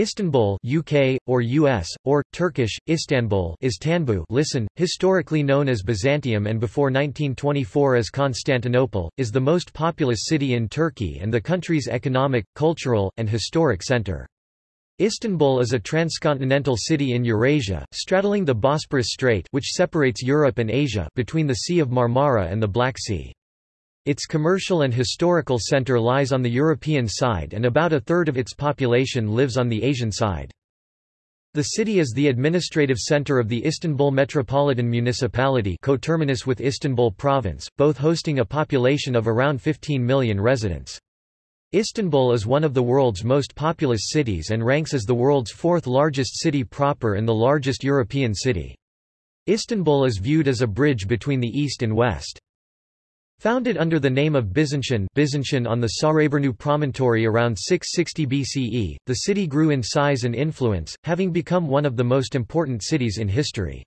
Istanbul UK, or US, or, Turkish, Istanbul is Tanbu listen, historically known as Byzantium and before 1924 as Constantinople, is the most populous city in Turkey and the country's economic, cultural, and historic center. Istanbul is a transcontinental city in Eurasia, straddling the Bosporus Strait which separates Europe and Asia between the Sea of Marmara and the Black Sea. Its commercial and historical center lies on the European side and about a third of its population lives on the Asian side. The city is the administrative center of the Istanbul Metropolitan Municipality coterminous with Istanbul Province, both hosting a population of around 15 million residents. Istanbul is one of the world's most populous cities and ranks as the world's fourth largest city proper and the largest European city. Istanbul is viewed as a bridge between the East and West. Founded under the name of Byzantium, Byzantium on the Sarayburnu promontory around 660 BCE, the city grew in size and influence, having become one of the most important cities in history.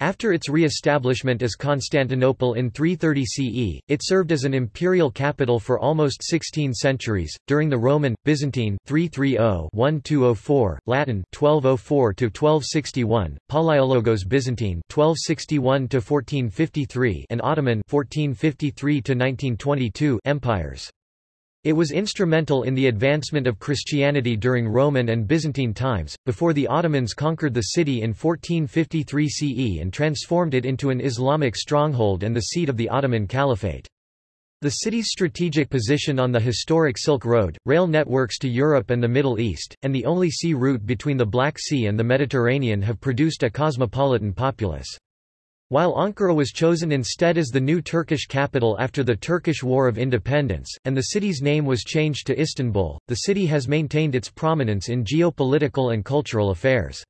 After its re-establishment as Constantinople in 330 CE, it served as an imperial capital for almost 16 centuries. During the Roman, Byzantine 330-1204, Latin 1204-1261, Palaiologos Byzantine 1261-1453, and Ottoman 1453-1922 empires. It was instrumental in the advancement of Christianity during Roman and Byzantine times, before the Ottomans conquered the city in 1453 CE and transformed it into an Islamic stronghold and the seat of the Ottoman Caliphate. The city's strategic position on the historic Silk Road, rail networks to Europe and the Middle East, and the only sea route between the Black Sea and the Mediterranean have produced a cosmopolitan populace. While Ankara was chosen instead as the new Turkish capital after the Turkish War of Independence, and the city's name was changed to Istanbul, the city has maintained its prominence in geopolitical and cultural affairs.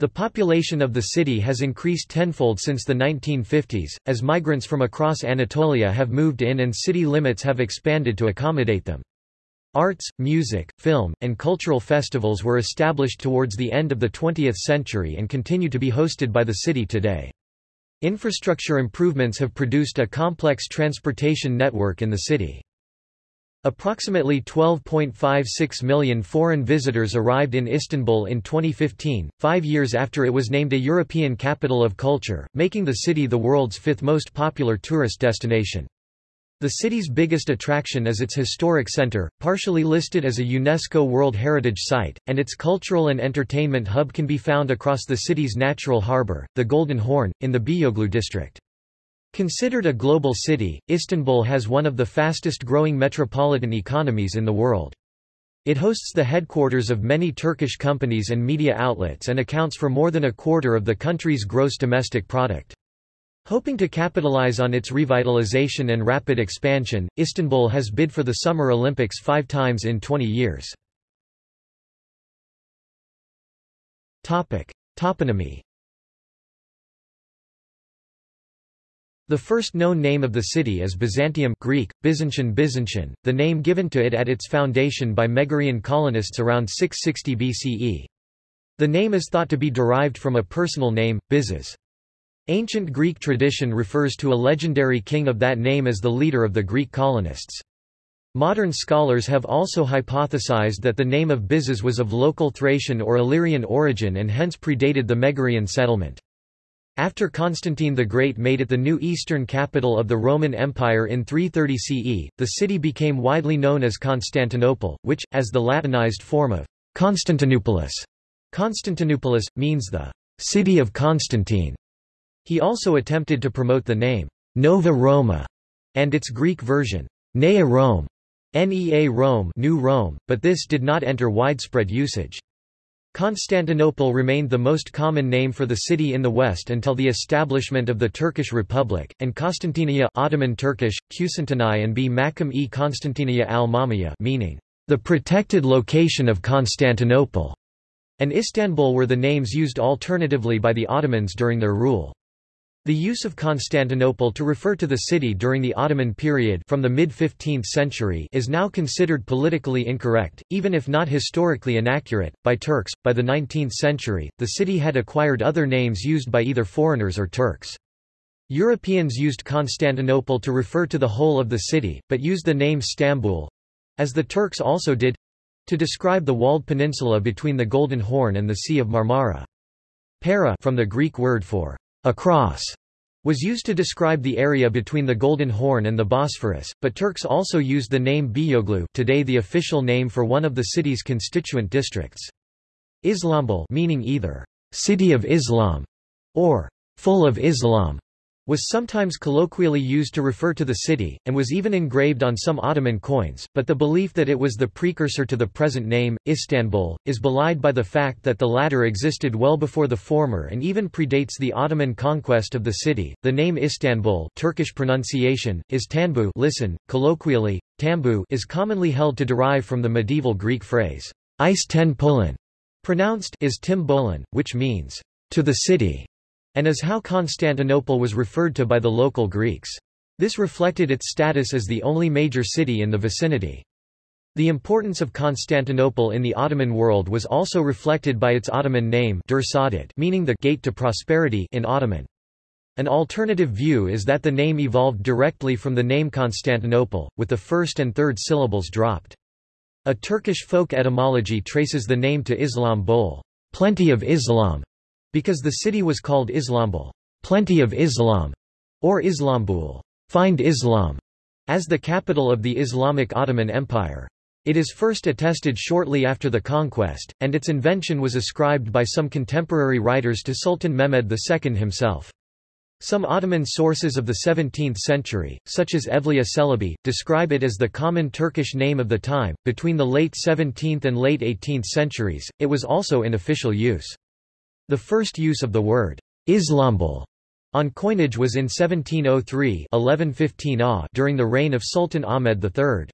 The population of the city has increased tenfold since the 1950s, as migrants from across Anatolia have moved in and city limits have expanded to accommodate them. Arts, music, film, and cultural festivals were established towards the end of the 20th century and continue to be hosted by the city today. Infrastructure improvements have produced a complex transportation network in the city. Approximately 12.56 million foreign visitors arrived in Istanbul in 2015, five years after it was named a European Capital of Culture, making the city the world's fifth most popular tourist destination. The city's biggest attraction is its historic center, partially listed as a UNESCO World Heritage Site, and its cultural and entertainment hub can be found across the city's natural harbor, the Golden Horn, in the Beyoglu district. Considered a global city, Istanbul has one of the fastest growing metropolitan economies in the world. It hosts the headquarters of many Turkish companies and media outlets and accounts for more than a quarter of the country's gross domestic product. Hoping to capitalize on its revitalization and rapid expansion, Istanbul has bid for the Summer Olympics five times in 20 years. Toponymy The first known name of the city is Byzantium Greek, Byzantian Byzantian, the name given to it at its foundation by Megarian colonists around 660 BCE. The name is thought to be derived from a personal name, Byzas. Ancient Greek tradition refers to a legendary king of that name as the leader of the Greek colonists. Modern scholars have also hypothesized that the name of Byzas was of local Thracian or Illyrian origin and hence predated the Megarian settlement. After Constantine the Great made it the new eastern capital of the Roman Empire in 330 CE, the city became widely known as Constantinople, which, as the Latinized form of Constantinopolis, Constantinopolis, means the city of Constantine. He also attempted to promote the name, Nova Roma, and its Greek version, Nea Rome, Nea Rome, New Rome, but this did not enter widespread usage. Constantinople remained the most common name for the city in the West until the establishment of the Turkish Republic, and Constantinia Ottoman Turkish, Kusantanai and B. Makam e Constantinia al-Mamaya meaning, the protected location of Constantinople, and Istanbul were the names used alternatively by the Ottomans during their rule. The use of Constantinople to refer to the city during the Ottoman period from the mid-15th century is now considered politically incorrect, even if not historically inaccurate, by Turks. By the 19th century, the city had acquired other names used by either foreigners or Turks. Europeans used Constantinople to refer to the whole of the city, but used the name Stambul—as the Turks also did, to describe the walled peninsula between the Golden Horn and the Sea of Marmara. Pera from the Greek word for across was used to describe the area between the Golden Horn and the Bosphorus, but Turks also used the name Beyoglu today the official name for one of the city's constituent districts. Islambul meaning either city of Islam or full of Islam was sometimes colloquially used to refer to the city, and was even engraved on some Ottoman coins, but the belief that it was the precursor to the present name, Istanbul, is belied by the fact that the latter existed well before the former and even predates the Ottoman conquest of the city. The name Istanbul Turkish pronunciation, is Tanbu listen, colloquially, Tambu is commonly held to derive from the medieval Greek phrase, ten pronounced is Tim Bolin, which means, to the city and is how Constantinople was referred to by the local Greeks. This reflected its status as the only major city in the vicinity. The importance of Constantinople in the Ottoman world was also reflected by its Ottoman name meaning the gate to prosperity in Ottoman. An alternative view is that the name evolved directly from the name Constantinople, with the first and third syllables dropped. A Turkish folk etymology traces the name to Islam Bol, plenty of Islam, because the city was called Islambul, plenty of Islam, or Islambul, find Islam, as the capital of the Islamic Ottoman Empire. It is first attested shortly after the conquest, and its invention was ascribed by some contemporary writers to Sultan Mehmed II himself. Some Ottoman sources of the 17th century, such as Evliya Çelebi, describe it as the common Turkish name of the time. Between the late 17th and late 18th centuries, it was also in official use. The first use of the word Islambul on coinage was in 1703 1115 during the reign of Sultan Ahmed III.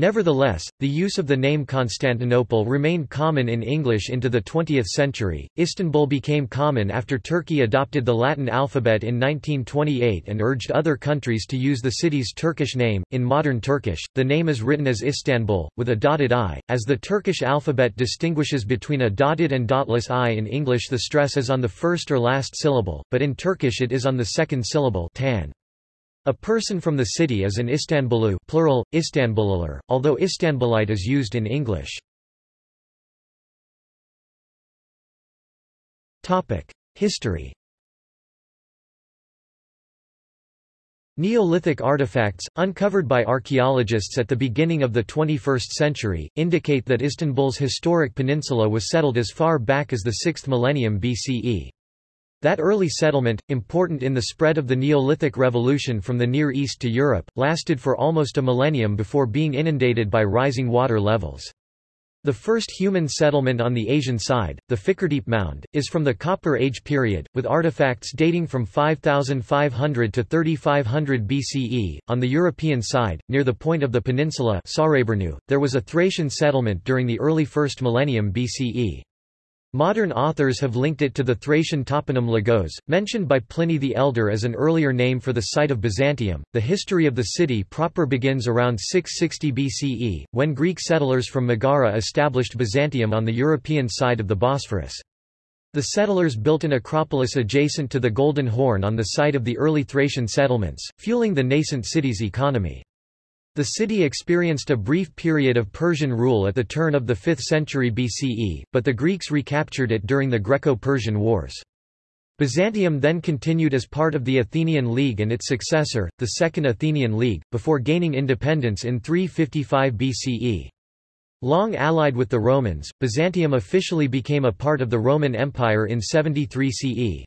Nevertheless, the use of the name Constantinople remained common in English into the 20th century. Istanbul became common after Turkey adopted the Latin alphabet in 1928 and urged other countries to use the city's Turkish name. In modern Turkish, the name is written as Istanbul, with a dotted i. As the Turkish alphabet distinguishes between a dotted and dotless i in English, the stress is on the first or last syllable, but in Turkish it is on the second syllable. Tan. A person from the city is an Istanbulu plural, Istanbulular, although Istanbulite is used in English. History Neolithic artifacts, uncovered by archaeologists at the beginning of the 21st century, indicate that Istanbul's historic peninsula was settled as far back as the 6th millennium BCE. That early settlement, important in the spread of the Neolithic Revolution from the Near East to Europe, lasted for almost a millennium before being inundated by rising water levels. The first human settlement on the Asian side, the Fikirtepe Mound, is from the Copper Age period, with artifacts dating from 5500 to 3500 BCE. On the European side, near the point of the peninsula there was a Thracian settlement during the early first millennium BCE. Modern authors have linked it to the Thracian toponym Lygos, mentioned by Pliny the Elder as an earlier name for the site of Byzantium. The history of the city proper begins around 660 BCE, when Greek settlers from Megara established Byzantium on the European side of the Bosphorus. The settlers built an acropolis adjacent to the Golden Horn on the site of the early Thracian settlements, fueling the nascent city's economy. The city experienced a brief period of Persian rule at the turn of the 5th century BCE, but the Greeks recaptured it during the Greco-Persian Wars. Byzantium then continued as part of the Athenian League and its successor, the Second Athenian League, before gaining independence in 355 BCE. Long allied with the Romans, Byzantium officially became a part of the Roman Empire in 73 CE.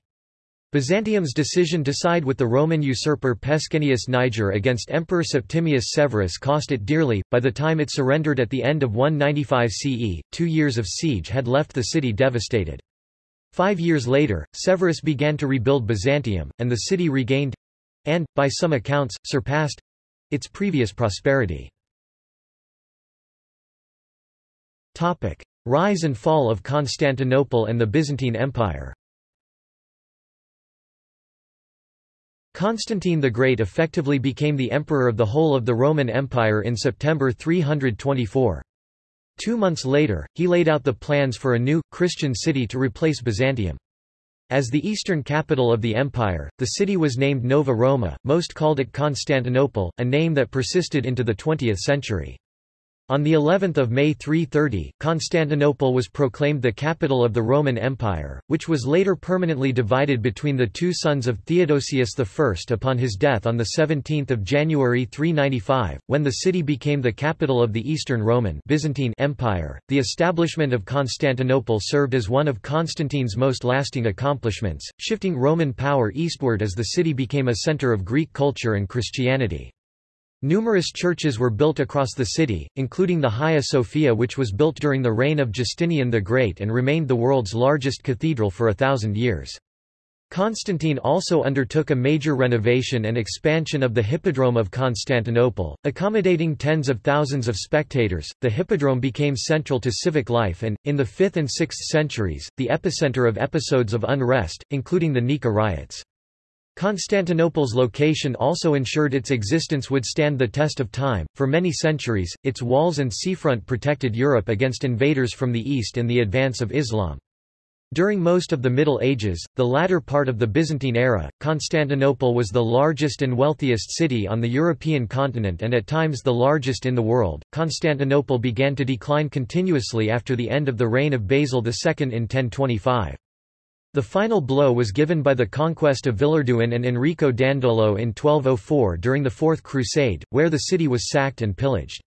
Byzantium's decision to side with the Roman usurper Pescennius Niger against Emperor Septimius Severus cost it dearly. By the time it surrendered at the end of 195 CE, two years of siege had left the city devastated. Five years later, Severus began to rebuild Byzantium, and the city regained and, by some accounts, surpassed its previous prosperity. Rise and fall of Constantinople and the Byzantine Empire Constantine the Great effectively became the emperor of the whole of the Roman Empire in September 324. Two months later, he laid out the plans for a new, Christian city to replace Byzantium. As the eastern capital of the empire, the city was named Nova Roma, most called it Constantinople, a name that persisted into the 20th century. On the 11th of May 330, Constantinople was proclaimed the capital of the Roman Empire, which was later permanently divided between the two sons of Theodosius I upon his death on the 17th of January 395, when the city became the capital of the Eastern Roman Byzantine Empire. The establishment of Constantinople served as one of Constantine's most lasting accomplishments, shifting Roman power eastward as the city became a center of Greek culture and Christianity. Numerous churches were built across the city, including the Hagia Sophia which was built during the reign of Justinian the Great and remained the world's largest cathedral for a thousand years. Constantine also undertook a major renovation and expansion of the Hippodrome of Constantinople, accommodating tens of thousands of spectators. The Hippodrome became central to civic life and, in the 5th and 6th centuries, the epicenter of episodes of unrest, including the Nika riots. Constantinople's location also ensured its existence would stand the test of time. For many centuries, its walls and seafront protected Europe against invaders from the east and the advance of Islam. During most of the Middle Ages, the latter part of the Byzantine era, Constantinople was the largest and wealthiest city on the European continent and at times the largest in the world. Constantinople began to decline continuously after the end of the reign of Basil II in 1025. The final blow was given by the conquest of Villehardouin and Enrico Dandolo in 1204 during the Fourth Crusade, where the city was sacked and pillaged.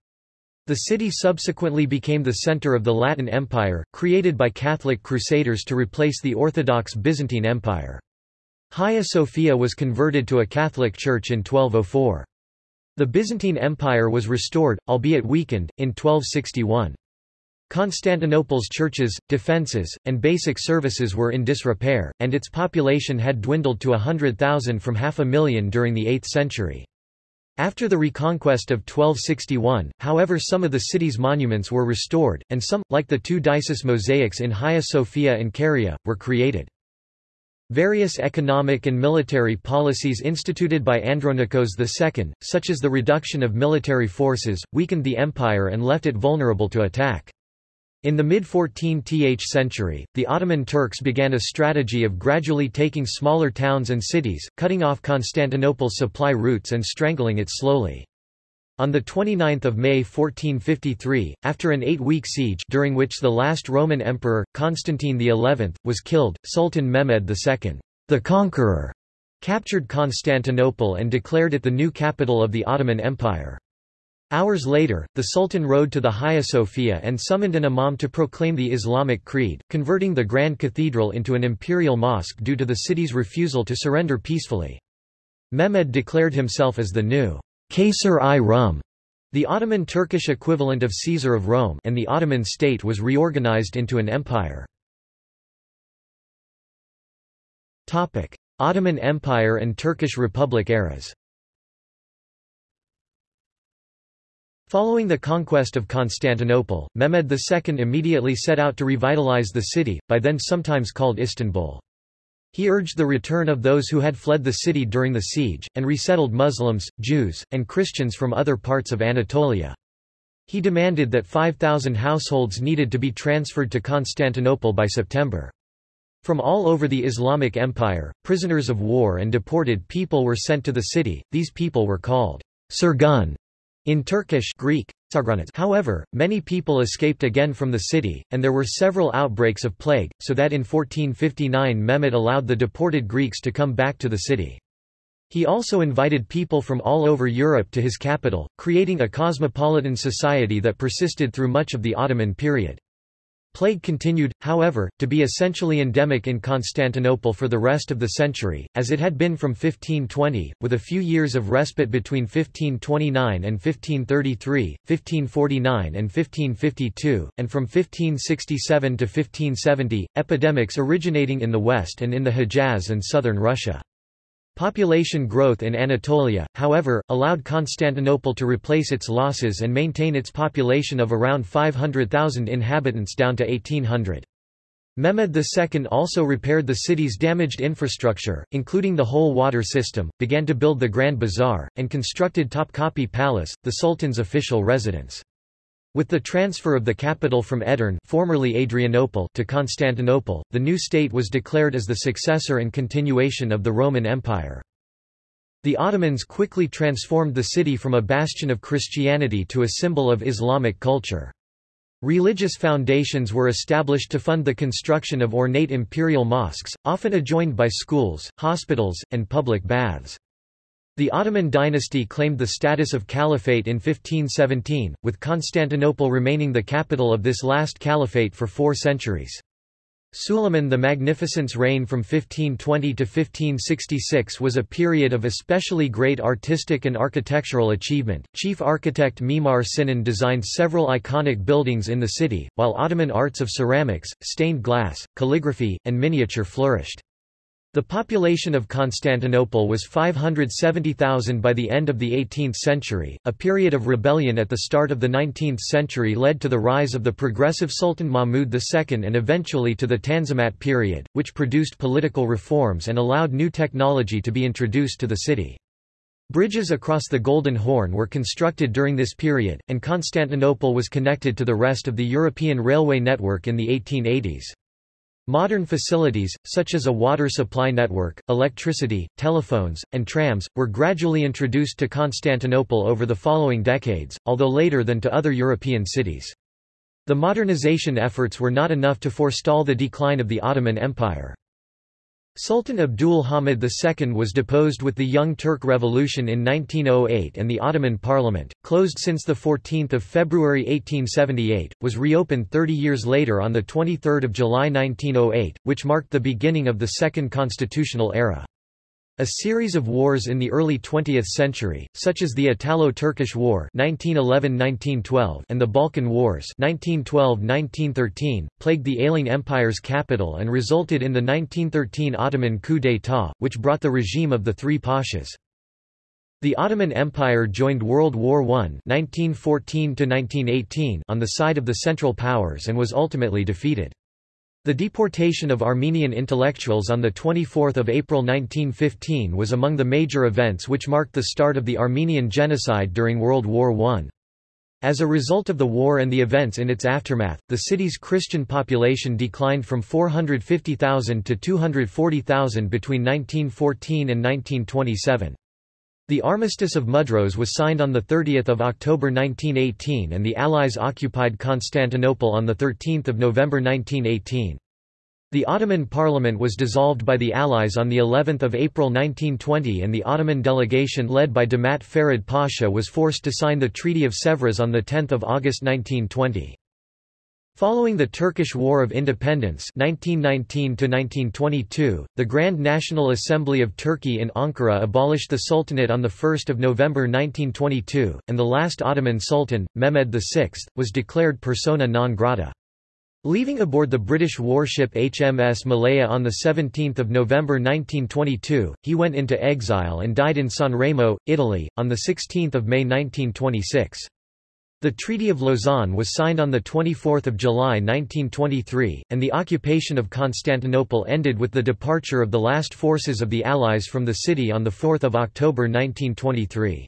The city subsequently became the center of the Latin Empire, created by Catholic crusaders to replace the Orthodox Byzantine Empire. Hagia Sophia was converted to a Catholic church in 1204. The Byzantine Empire was restored, albeit weakened, in 1261. Constantinople's churches, defences, and basic services were in disrepair, and its population had dwindled to a hundred thousand from half a million during the 8th century. After the reconquest of 1261, however some of the city's monuments were restored, and some, like the two Dices mosaics in Hagia Sophia and Kariye, were created. Various economic and military policies instituted by Andronikos II, such as the reduction of military forces, weakened the empire and left it vulnerable to attack. In the mid-14th century, the Ottoman Turks began a strategy of gradually taking smaller towns and cities, cutting off Constantinople's supply routes and strangling it slowly. On 29 May 1453, after an eight-week siege during which the last Roman emperor, Constantine XI, was killed, Sultan Mehmed II, the Conqueror, captured Constantinople and declared it the new capital of the Ottoman Empire. Hours later, the Sultan rode to the Hagia Sophia and summoned an imam to proclaim the Islamic creed, converting the Grand Cathedral into an imperial mosque due to the city's refusal to surrender peacefully. Mehmed declared himself as the new Kaysar-i-Rum, the Ottoman Turkish equivalent of Caesar of Rome and the Ottoman state was reorganized into an empire. Ottoman Empire and Turkish Republic eras Following the conquest of Constantinople, Mehmed II immediately set out to revitalize the city, by then sometimes called Istanbul. He urged the return of those who had fled the city during the siege, and resettled Muslims, Jews, and Christians from other parts of Anatolia. He demanded that 5,000 households needed to be transferred to Constantinople by September. From all over the Islamic Empire, prisoners of war and deported people were sent to the city, these people were called Surgun, in Turkish Greek, However, many people escaped again from the city, and there were several outbreaks of plague, so that in 1459 Mehmet allowed the deported Greeks to come back to the city. He also invited people from all over Europe to his capital, creating a cosmopolitan society that persisted through much of the Ottoman period. Plague continued, however, to be essentially endemic in Constantinople for the rest of the century, as it had been from 1520, with a few years of respite between 1529 and 1533, 1549 and 1552, and from 1567 to 1570, epidemics originating in the west and in the Hejaz and southern Russia. Population growth in Anatolia, however, allowed Constantinople to replace its losses and maintain its population of around 500,000 inhabitants down to 1800. Mehmed II also repaired the city's damaged infrastructure, including the whole water system, began to build the Grand Bazaar, and constructed Topkapi Palace, the Sultan's official residence. With the transfer of the capital from Edirne formerly Adrianople to Constantinople, the new state was declared as the successor and continuation of the Roman Empire. The Ottomans quickly transformed the city from a bastion of Christianity to a symbol of Islamic culture. Religious foundations were established to fund the construction of ornate imperial mosques, often adjoined by schools, hospitals, and public baths. The Ottoman dynasty claimed the status of caliphate in 1517, with Constantinople remaining the capital of this last caliphate for four centuries. Suleiman the Magnificent's reign from 1520 to 1566 was a period of especially great artistic and architectural achievement. Chief architect Mimar Sinan designed several iconic buildings in the city, while Ottoman arts of ceramics, stained glass, calligraphy, and miniature flourished. The population of Constantinople was 570,000 by the end of the 18th century. A period of rebellion at the start of the 19th century led to the rise of the progressive Sultan Mahmud II and eventually to the Tanzimat period, which produced political reforms and allowed new technology to be introduced to the city. Bridges across the Golden Horn were constructed during this period, and Constantinople was connected to the rest of the European railway network in the 1880s. Modern facilities, such as a water supply network, electricity, telephones, and trams, were gradually introduced to Constantinople over the following decades, although later than to other European cities. The modernization efforts were not enough to forestall the decline of the Ottoman Empire. Sultan Abdul Hamid II was deposed with the Young Turk Revolution in 1908 and the Ottoman Parliament, closed since 14 February 1878, was reopened 30 years later on 23 July 1908, which marked the beginning of the Second Constitutional Era. A series of wars in the early 20th century, such as the Italo-Turkish War (1911–1912) and the Balkan Wars (1912–1913), plagued the ailing empire's capital and resulted in the 1913 Ottoman coup d'état, which brought the regime of the three pashas. The Ottoman Empire joined World War I (1914–1918) on the side of the Central Powers and was ultimately defeated. The deportation of Armenian intellectuals on 24 April 1915 was among the major events which marked the start of the Armenian genocide during World War I. As a result of the war and the events in its aftermath, the city's Christian population declined from 450,000 to 240,000 between 1914 and 1927. The Armistice of Mudros was signed on 30 October 1918 and the Allies occupied Constantinople on 13 November 1918. The Ottoman Parliament was dissolved by the Allies on the 11th of April 1920 and the Ottoman delegation led by Damat Ferid Pasha was forced to sign the Treaty of Sèvres on 10 August 1920. Following the Turkish War of Independence 1919 the Grand National Assembly of Turkey in Ankara abolished the Sultanate on 1 November 1922, and the last Ottoman Sultan, Mehmed VI, was declared persona non grata. Leaving aboard the British warship HMS Malaya on 17 November 1922, he went into exile and died in Sanremo, Italy, on 16 May 1926. The Treaty of Lausanne was signed on 24 July 1923, and the occupation of Constantinople ended with the departure of the last forces of the Allies from the city on 4 October 1923.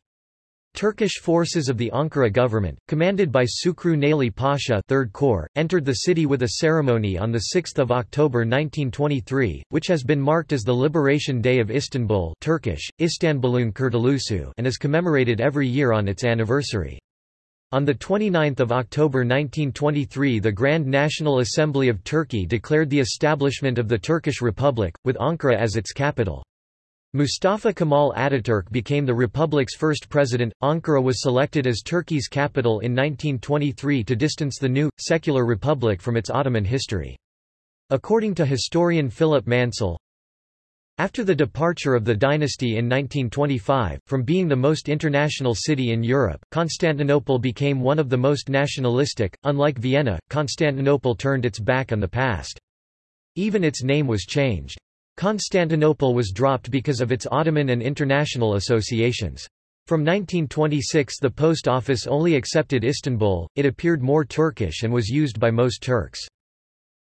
Turkish forces of the Ankara government, commanded by Sukru Naili Pasha 3rd Corps, entered the city with a ceremony on 6 October 1923, which has been marked as the Liberation Day of Istanbul Turkish, İstanbul'un Kurtuluşu and is commemorated every year on its anniversary. On 29 October 1923 the Grand National Assembly of Turkey declared the establishment of the Turkish Republic, with Ankara as its capital. Mustafa Kemal Ataturk became the republic's first president. Ankara was selected as Turkey's capital in 1923 to distance the new, secular republic from its Ottoman history. According to historian Philip Mansell, after the departure of the dynasty in 1925, from being the most international city in Europe, Constantinople became one of the most nationalistic. Unlike Vienna, Constantinople turned its back on the past. Even its name was changed. Constantinople was dropped because of its Ottoman and international associations. From 1926 the post office only accepted Istanbul, it appeared more Turkish and was used by most Turks.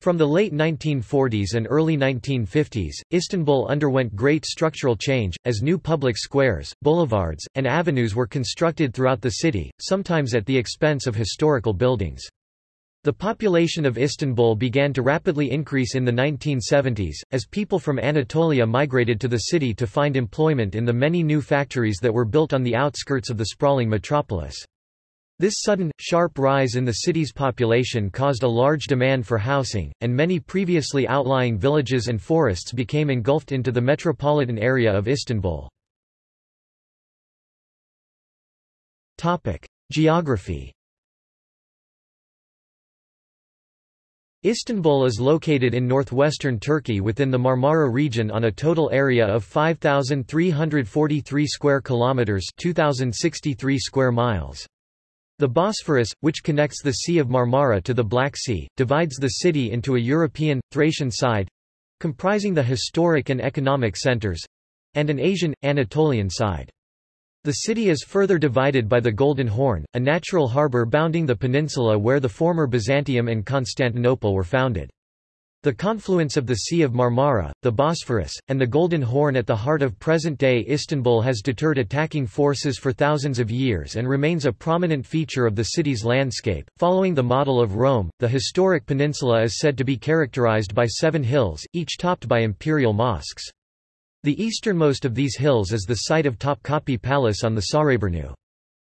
From the late 1940s and early 1950s, Istanbul underwent great structural change, as new public squares, boulevards, and avenues were constructed throughout the city, sometimes at the expense of historical buildings. The population of Istanbul began to rapidly increase in the 1970s, as people from Anatolia migrated to the city to find employment in the many new factories that were built on the outskirts of the sprawling metropolis. This sudden, sharp rise in the city's population caused a large demand for housing, and many previously outlying villages and forests became engulfed into the metropolitan area of Istanbul. Geography Istanbul is located in northwestern Turkey within the Marmara region on a total area of 5343 square kilometers, 2063 square miles. The Bosphorus, which connects the Sea of Marmara to the Black Sea, divides the city into a European, Thracian side comprising the historic and economic centers and an Asian, Anatolian side. The city is further divided by the Golden Horn, a natural harbour bounding the peninsula where the former Byzantium and Constantinople were founded. The confluence of the Sea of Marmara, the Bosphorus, and the Golden Horn at the heart of present-day Istanbul has deterred attacking forces for thousands of years and remains a prominent feature of the city's landscape. Following the model of Rome, the historic peninsula is said to be characterized by seven hills, each topped by imperial mosques. The easternmost of these hills is the site of Topkapi Palace on the Sarayburnu.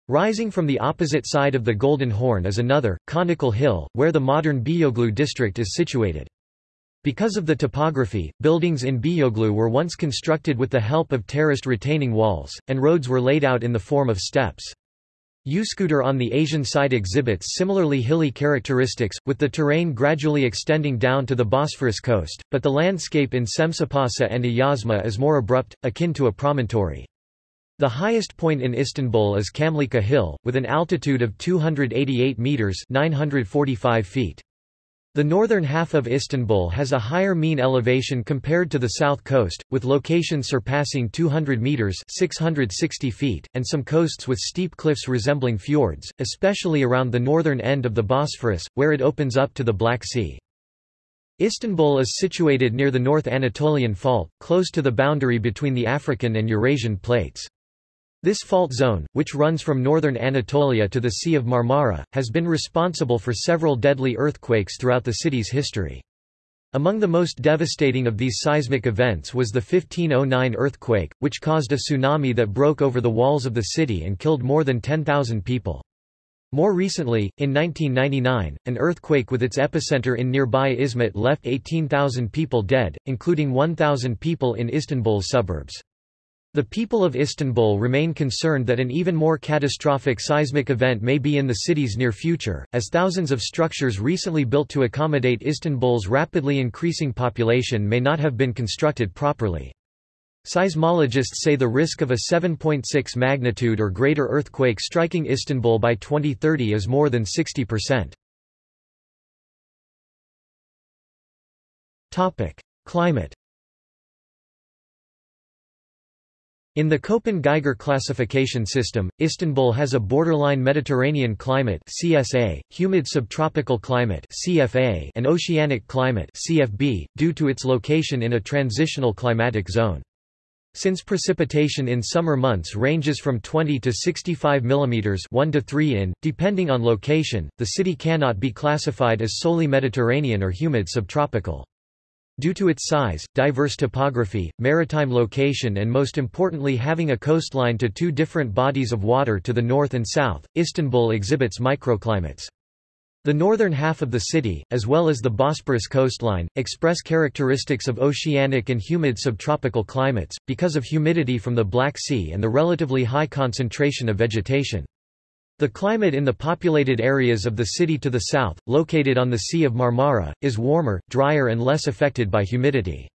Rising from the opposite side of the Golden Horn is another, conical hill, where the modern Beyoglu district is situated. Because of the topography, buildings in Beyoglu were once constructed with the help of terraced retaining walls, and roads were laid out in the form of steps. Üsküdar on the Asian side exhibits similarly hilly characteristics, with the terrain gradually extending down to the Bosphorus coast, but the landscape in Semsapasa and Ayazma is more abrupt, akin to a promontory. The highest point in Istanbul is Kamlika Hill, with an altitude of 288 metres 945 feet. The northern half of Istanbul has a higher mean elevation compared to the south coast, with locations surpassing 200 meters (660 feet) and some coasts with steep cliffs resembling fjords, especially around the northern end of the Bosphorus, where it opens up to the Black Sea. Istanbul is situated near the North Anatolian Fault, close to the boundary between the African and Eurasian plates. This fault zone, which runs from northern Anatolia to the Sea of Marmara, has been responsible for several deadly earthquakes throughout the city's history. Among the most devastating of these seismic events was the 1509 earthquake, which caused a tsunami that broke over the walls of the city and killed more than 10,000 people. More recently, in 1999, an earthquake with its epicenter in nearby Izmit left 18,000 people dead, including 1,000 people in Istanbul's suburbs. The people of Istanbul remain concerned that an even more catastrophic seismic event may be in the city's near future, as thousands of structures recently built to accommodate Istanbul's rapidly increasing population may not have been constructed properly. Seismologists say the risk of a 7.6 magnitude or greater earthquake striking Istanbul by 2030 is more than 60%. Climate In the Köppen-Geiger classification system, Istanbul has a borderline Mediterranean climate CSA, humid subtropical climate CFA, and oceanic climate CFB, due to its location in a transitional climatic zone. Since precipitation in summer months ranges from 20 to 65 mm 1 to 3 in, depending on location, the city cannot be classified as solely Mediterranean or humid subtropical. Due to its size, diverse topography, maritime location and most importantly having a coastline to two different bodies of water to the north and south, Istanbul exhibits microclimates. The northern half of the city, as well as the Bosporus coastline, express characteristics of oceanic and humid subtropical climates, because of humidity from the Black Sea and the relatively high concentration of vegetation. The climate in the populated areas of the city to the south, located on the Sea of Marmara, is warmer, drier and less affected by humidity.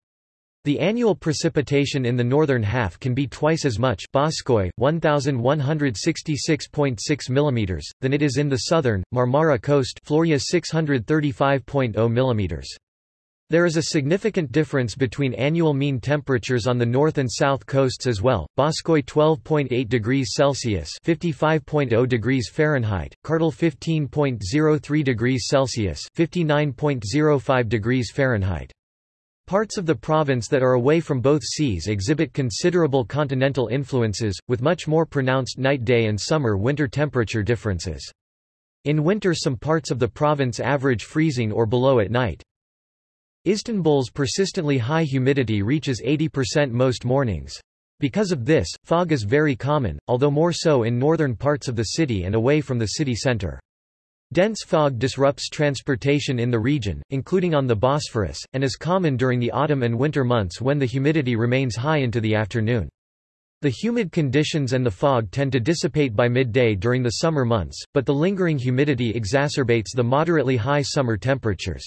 The annual precipitation in the northern half can be twice as much 1166.6 mm, than it is in the southern, Marmara coast Florya 635.0 mm. There is a significant difference between annual mean temperatures on the north and south coasts as well. Boskoy 12.8 degrees Celsius (55.0 degrees Fahrenheit), Kartal 15.03 degrees Celsius (59.05 degrees Fahrenheit). Parts of the province that are away from both seas exhibit considerable continental influences, with much more pronounced night-day and summer-winter temperature differences. In winter some parts of the province average freezing or below at night. Istanbul's persistently high humidity reaches 80% most mornings. Because of this, fog is very common, although more so in northern parts of the city and away from the city center. Dense fog disrupts transportation in the region, including on the Bosphorus, and is common during the autumn and winter months when the humidity remains high into the afternoon. The humid conditions and the fog tend to dissipate by midday during the summer months, but the lingering humidity exacerbates the moderately high summer temperatures.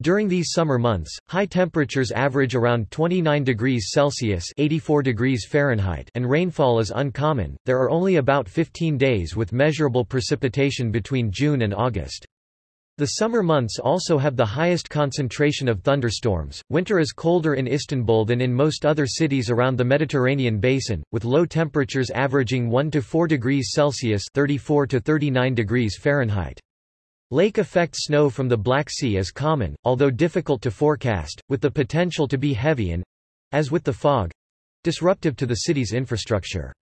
During these summer months, high temperatures average around 29 degrees Celsius (84 degrees Fahrenheit) and rainfall is uncommon. There are only about 15 days with measurable precipitation between June and August. The summer months also have the highest concentration of thunderstorms. Winter is colder in Istanbul than in most other cities around the Mediterranean basin, with low temperatures averaging 1 to 4 degrees Celsius (34 to 39 degrees Fahrenheit). Lake effect snow from the Black Sea is common, although difficult to forecast, with the potential to be heavy and—as with the fog—disruptive to the city's infrastructure.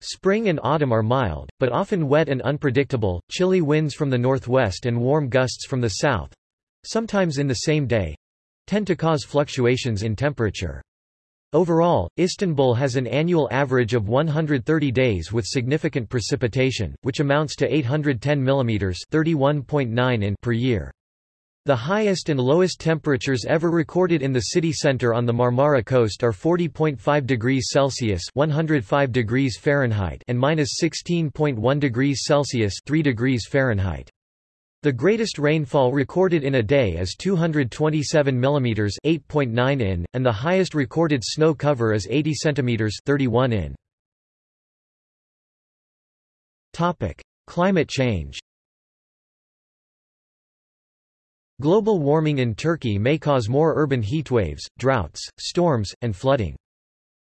Spring and autumn are mild, but often wet and unpredictable, chilly winds from the northwest and warm gusts from the south—sometimes in the same day—tend to cause fluctuations in temperature. Overall, Istanbul has an annual average of 130 days with significant precipitation, which amounts to 810 mm 31.9 in per year. The highest and lowest temperatures ever recorded in the city center on the Marmara coast are 40.5 degrees Celsius (105 degrees Fahrenheit) and -16.1 degrees Celsius (3 degrees Fahrenheit). The greatest rainfall recorded in a day is 227 mm 8.9 in, and the highest recorded snow cover is 80 cm 31 in. Topic: Climate change. Global warming in Turkey may cause more urban heatwaves, droughts, storms, and flooding.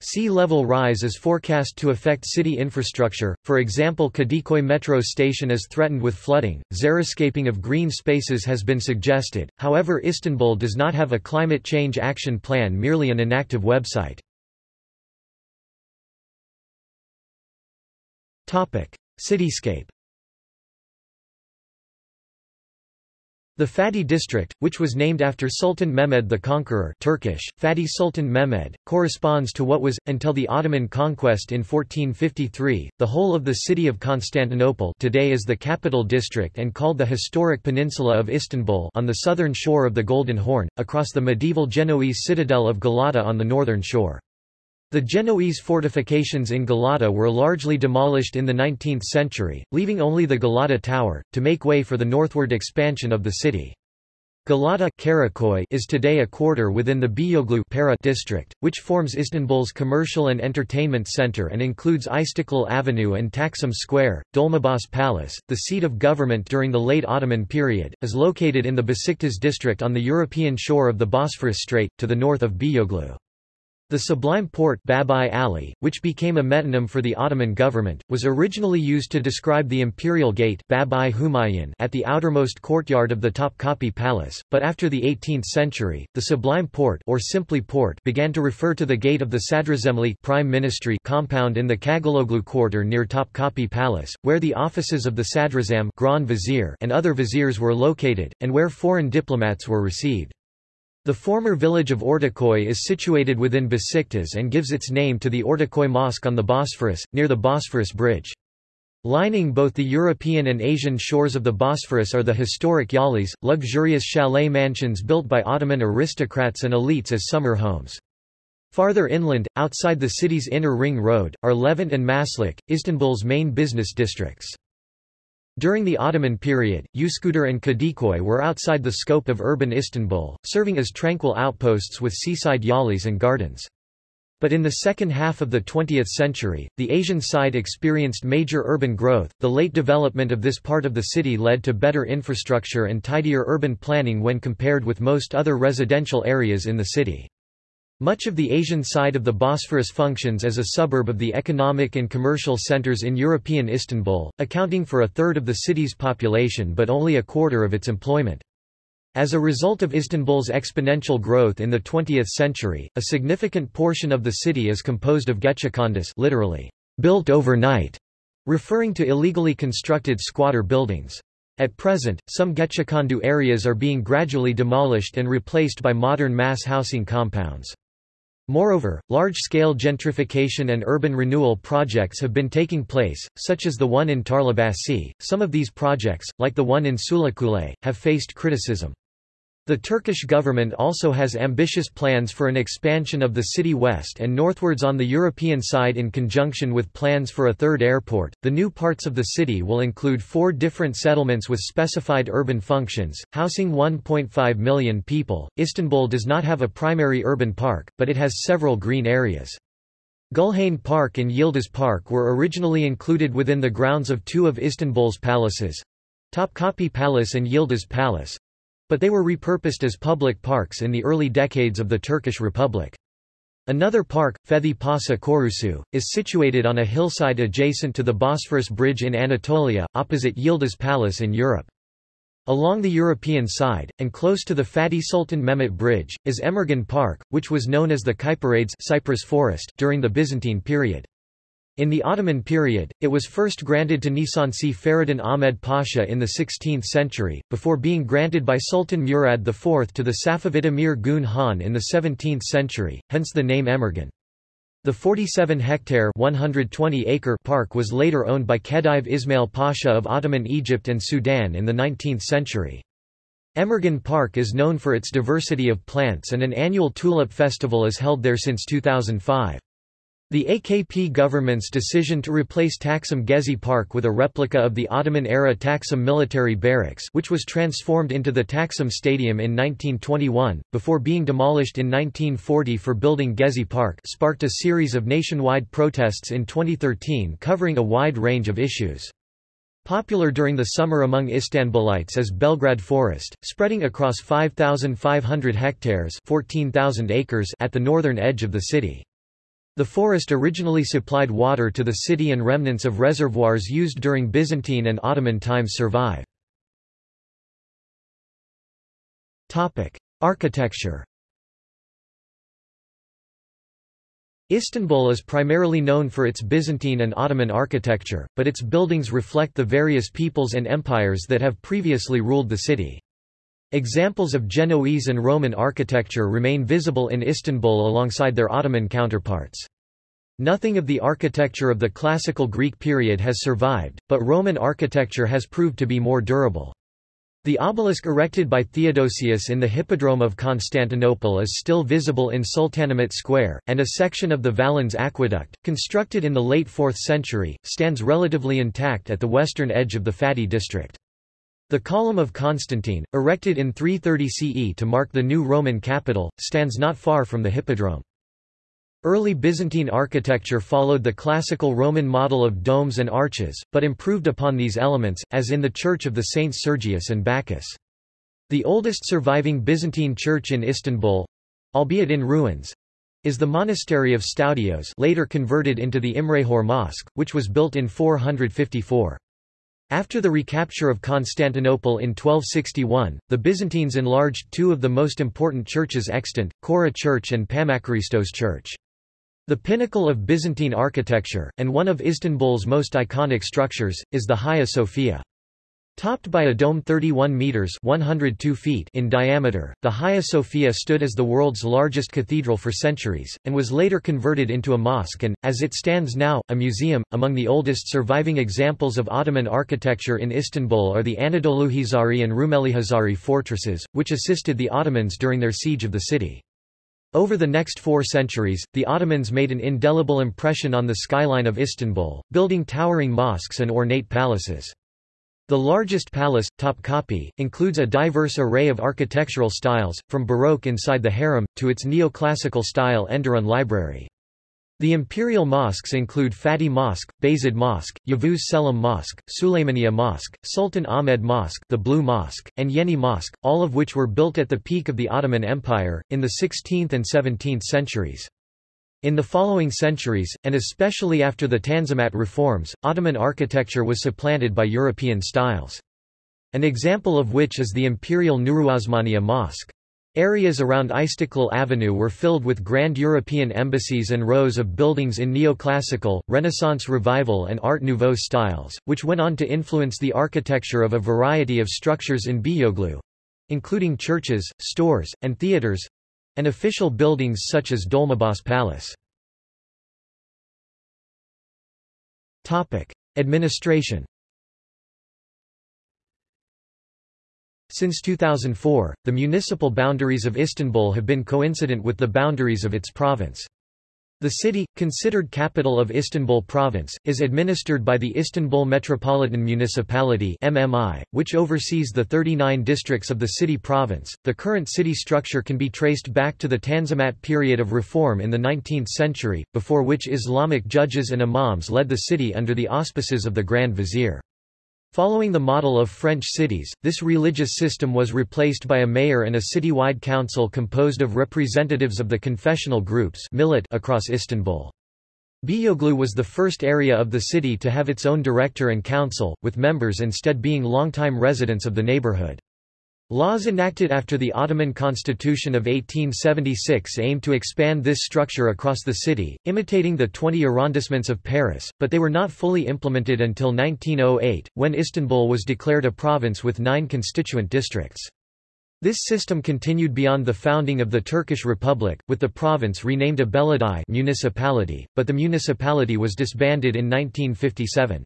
Sea level rise is forecast to affect city infrastructure, for example Kadikoy metro station is threatened with flooding, xeriscaping of green spaces has been suggested, however Istanbul does not have a climate change action plan merely an inactive website. Cityscape The Fatih district, which was named after Sultan Mehmed the Conqueror Turkish, Fatih Sultan Mehmed, corresponds to what was, until the Ottoman conquest in 1453, the whole of the city of Constantinople today is the capital district and called the historic peninsula of Istanbul on the southern shore of the Golden Horn, across the medieval Genoese citadel of Galata on the northern shore. The Genoese fortifications in Galata were largely demolished in the 19th century, leaving only the Galata Tower, to make way for the northward expansion of the city. Galata is today a quarter within the Pera district, which forms Istanbul's commercial and entertainment center and includes Istiklal Avenue and Taksim Square. Dolmabahce Palace, the seat of government during the late Ottoman period, is located in the Besiktas district on the European shore of the Bosphorus Strait, to the north of Beyoğlu. The Sublime Porte Babai Ali, which became a metonym for the Ottoman government, was originally used to describe the imperial gate Babai Humayun at the outermost courtyard of the Topkapi Palace, but after the 18th century, the Sublime Porte or simply Port began to refer to the gate of the Sadrazamli Prime Ministry compound in the Kagaloglu quarter near Topkapi Palace, where the offices of the Sadrazam Grand Vizier and other viziers were located, and where foreign diplomats were received. The former village of Ortaköy is situated within Besiktas and gives its name to the Ortaköy Mosque on the Bosphorus, near the Bosphorus Bridge. Lining both the European and Asian shores of the Bosphorus are the historic yalis, luxurious chalet mansions built by Ottoman aristocrats and elites as summer homes. Farther inland, outside the city's inner ring road, are Levent and Maslak, Istanbul's main business districts. During the Ottoman period, Üsküdar and Kadıköy were outside the scope of urban Istanbul, serving as tranquil outposts with seaside yalis and gardens. But in the second half of the 20th century, the Asian side experienced major urban growth. The late development of this part of the city led to better infrastructure and tidier urban planning when compared with most other residential areas in the city. Much of the Asian side of the Bosphorus functions as a suburb of the economic and commercial centers in European Istanbul, accounting for a third of the city's population but only a quarter of its employment. As a result of Istanbul's exponential growth in the 20th century, a significant portion of the city is composed of gecekondu literally, built overnight, referring to illegally constructed squatter buildings. At present, some gecekondu areas are being gradually demolished and replaced by modern mass housing compounds. Moreover, large-scale gentrification and urban renewal projects have been taking place, such as the one in Tarlabaşı. Some of these projects, like the one in Sulukule, have faced criticism. The Turkish government also has ambitious plans for an expansion of the city west and northwards on the European side in conjunction with plans for a third airport. The new parts of the city will include four different settlements with specified urban functions, housing 1.5 million people. Istanbul does not have a primary urban park, but it has several green areas. Gulhane Park and Yildiz Park were originally included within the grounds of two of Istanbul's palaces Topkapi Palace and Yildiz Palace, but they were repurposed as public parks in the early decades of the Turkish Republic. Another park, Fethi Paşa Korusu, is situated on a hillside adjacent to the Bosphorus Bridge in Anatolia, opposite Yildiz Palace in Europe. Along the European side, and close to the Fatih Sultan Mehmet Bridge, is Emirgan Park, which was known as the Kyparades cypress forest during the Byzantine period. In the Ottoman period, it was first granted to Nisan Nisansi Feridun Ahmed Pasha in the 16th century, before being granted by Sultan Murad IV to the Safavid Emir Gun Han in the 17th century, hence the name Emirgan. The 47-hectare (120-acre) park was later owned by Khedive Ismail Pasha of Ottoman Egypt and Sudan in the 19th century. Emirgan Park is known for its diversity of plants and an annual tulip festival is held there since 2005. The AKP government's decision to replace Taksim Gezi Park with a replica of the Ottoman-era Taksim military barracks which was transformed into the Taksim Stadium in 1921, before being demolished in 1940 for building Gezi Park sparked a series of nationwide protests in 2013 covering a wide range of issues. Popular during the summer among Istanbulites is Belgrad Forest, spreading across 5,500 hectares 14,000 acres at the northern edge of the city. The forest originally supplied water to the city and remnants of reservoirs used during Byzantine and Ottoman times survive. Architecture Istanbul is primarily known for its Byzantine and Ottoman architecture, but its buildings reflect the various peoples and empires that have previously ruled the city. Examples of Genoese and Roman architecture remain visible in Istanbul alongside their Ottoman counterparts. Nothing of the architecture of the classical Greek period has survived, but Roman architecture has proved to be more durable. The obelisk erected by Theodosius in the Hippodrome of Constantinople is still visible in Sultanahmet Square, and a section of the Valens Aqueduct, constructed in the late 4th century, stands relatively intact at the western edge of the Fatih district. The Column of Constantine, erected in 330 CE to mark the new Roman capital, stands not far from the Hippodrome. Early Byzantine architecture followed the classical Roman model of domes and arches, but improved upon these elements, as in the Church of the Saints Sergius and Bacchus. The oldest surviving Byzantine church in Istanbul—albeit in ruins—is the monastery of Stoudios later converted into the Imrahor Mosque, which was built in 454. After the recapture of Constantinople in 1261, the Byzantines enlarged two of the most important churches extant, Chora Church and Pammakaristos Church. The pinnacle of Byzantine architecture, and one of Istanbul's most iconic structures, is the Hagia Sophia. Topped by a dome 31 meters (102 feet) in diameter, the Hagia Sophia stood as the world's largest cathedral for centuries and was later converted into a mosque and as it stands now, a museum. Among the oldest surviving examples of Ottoman architecture in Istanbul are the Anadoluhisarı and Rumelihisarı fortresses, which assisted the Ottomans during their siege of the city. Over the next four centuries, the Ottomans made an indelible impression on the skyline of Istanbul, building towering mosques and ornate palaces. The largest palace, Topkapi, includes a diverse array of architectural styles, from Baroque inside the harem, to its neoclassical style Enderun Library. The imperial mosques include Fatih Mosque, Bayezid Mosque, Yavuz Selim Mosque, Suleymaniye Mosque, Sultan Ahmed Mosque the Blue Mosque, and Yeni Mosque, all of which were built at the peak of the Ottoman Empire, in the 16th and 17th centuries. In the following centuries, and especially after the Tanzimat reforms, Ottoman architecture was supplanted by European styles. An example of which is the imperial Nuruosmaniye Mosque. Areas around Istiklal Avenue were filled with grand European embassies and rows of buildings in neoclassical, Renaissance Revival and Art Nouveau styles, which went on to influence the architecture of a variety of structures in Beyoğlu—including churches, stores, and theatres—and official buildings such as Dolmabahce Palace. Administration Since 2004, the municipal boundaries of Istanbul have been coincident with the boundaries of its province. The city, considered capital of Istanbul province, is administered by the Istanbul Metropolitan Municipality (MMI), which oversees the 39 districts of the city province. The current city structure can be traced back to the Tanzimat period of reform in the 19th century, before which Islamic judges and imams led the city under the auspices of the Grand Vizier. Following the model of French cities, this religious system was replaced by a mayor and a citywide council composed of representatives of the confessional groups across Istanbul. Beyoğlu was the first area of the city to have its own director and council, with members instead being longtime residents of the neighborhood. Laws enacted after the Ottoman Constitution of 1876 aimed to expand this structure across the city, imitating the 20 arrondissements of Paris, but they were not fully implemented until 1908, when Istanbul was declared a province with nine constituent districts. This system continued beyond the founding of the Turkish Republic, with the province renamed a municipality, but the municipality was disbanded in 1957.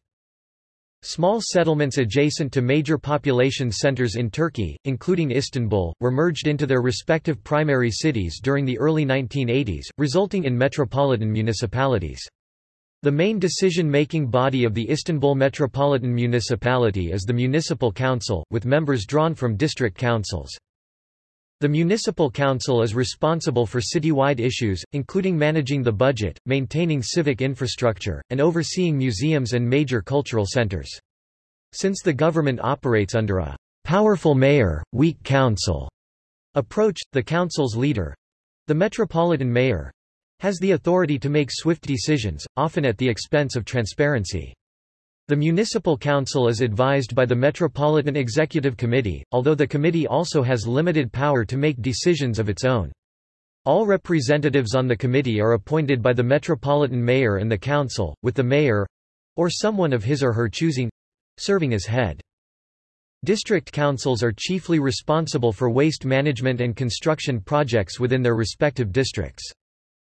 Small settlements adjacent to major population centers in Turkey, including Istanbul, were merged into their respective primary cities during the early 1980s, resulting in metropolitan municipalities. The main decision-making body of the Istanbul Metropolitan Municipality is the Municipal Council, with members drawn from district councils. The municipal council is responsible for citywide issues, including managing the budget, maintaining civic infrastructure, and overseeing museums and major cultural centers. Since the government operates under a powerful mayor, weak council approach, the council's leader—the metropolitan mayor—has the authority to make swift decisions, often at the expense of transparency. The municipal council is advised by the Metropolitan Executive Committee, although the committee also has limited power to make decisions of its own. All representatives on the committee are appointed by the metropolitan mayor and the council, with the mayor—or someone of his or her choosing—serving as head. District councils are chiefly responsible for waste management and construction projects within their respective districts.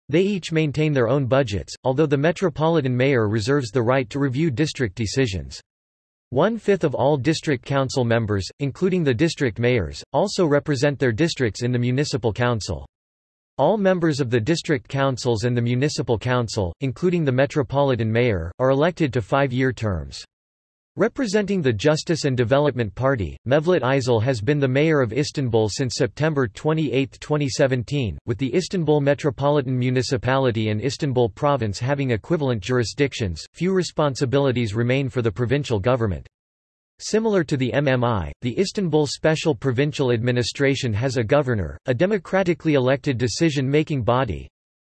They each maintain their own budgets, although the metropolitan mayor reserves the right to review district decisions. One-fifth of all district council members, including the district mayors, also represent their districts in the municipal council. All members of the district councils and the municipal council, including the metropolitan mayor, are elected to five-year terms. Representing the Justice and Development Party, Mevlut Uysal has been the mayor of Istanbul since September 28, 2017, with the Istanbul Metropolitan Municipality and Istanbul Province having equivalent jurisdictions. Few responsibilities remain for the provincial government. Similar to the MMI, the Istanbul Special Provincial Administration has a governor, a democratically elected decision-making body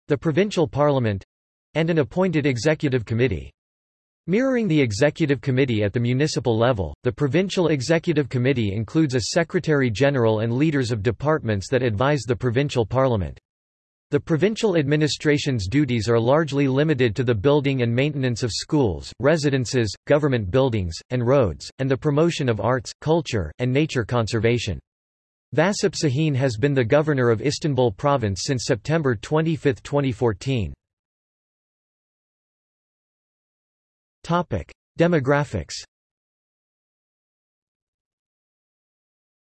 the provincial parliament and an appointed executive committee. Mirroring the executive committee at the municipal level, the provincial executive committee includes a secretary-general and leaders of departments that advise the provincial parliament. The provincial administration's duties are largely limited to the building and maintenance of schools, residences, government buildings, and roads, and the promotion of arts, culture, and nature conservation. Vasip Sahin has been the governor of Istanbul province since September 25, 2014. Topic: Demographics.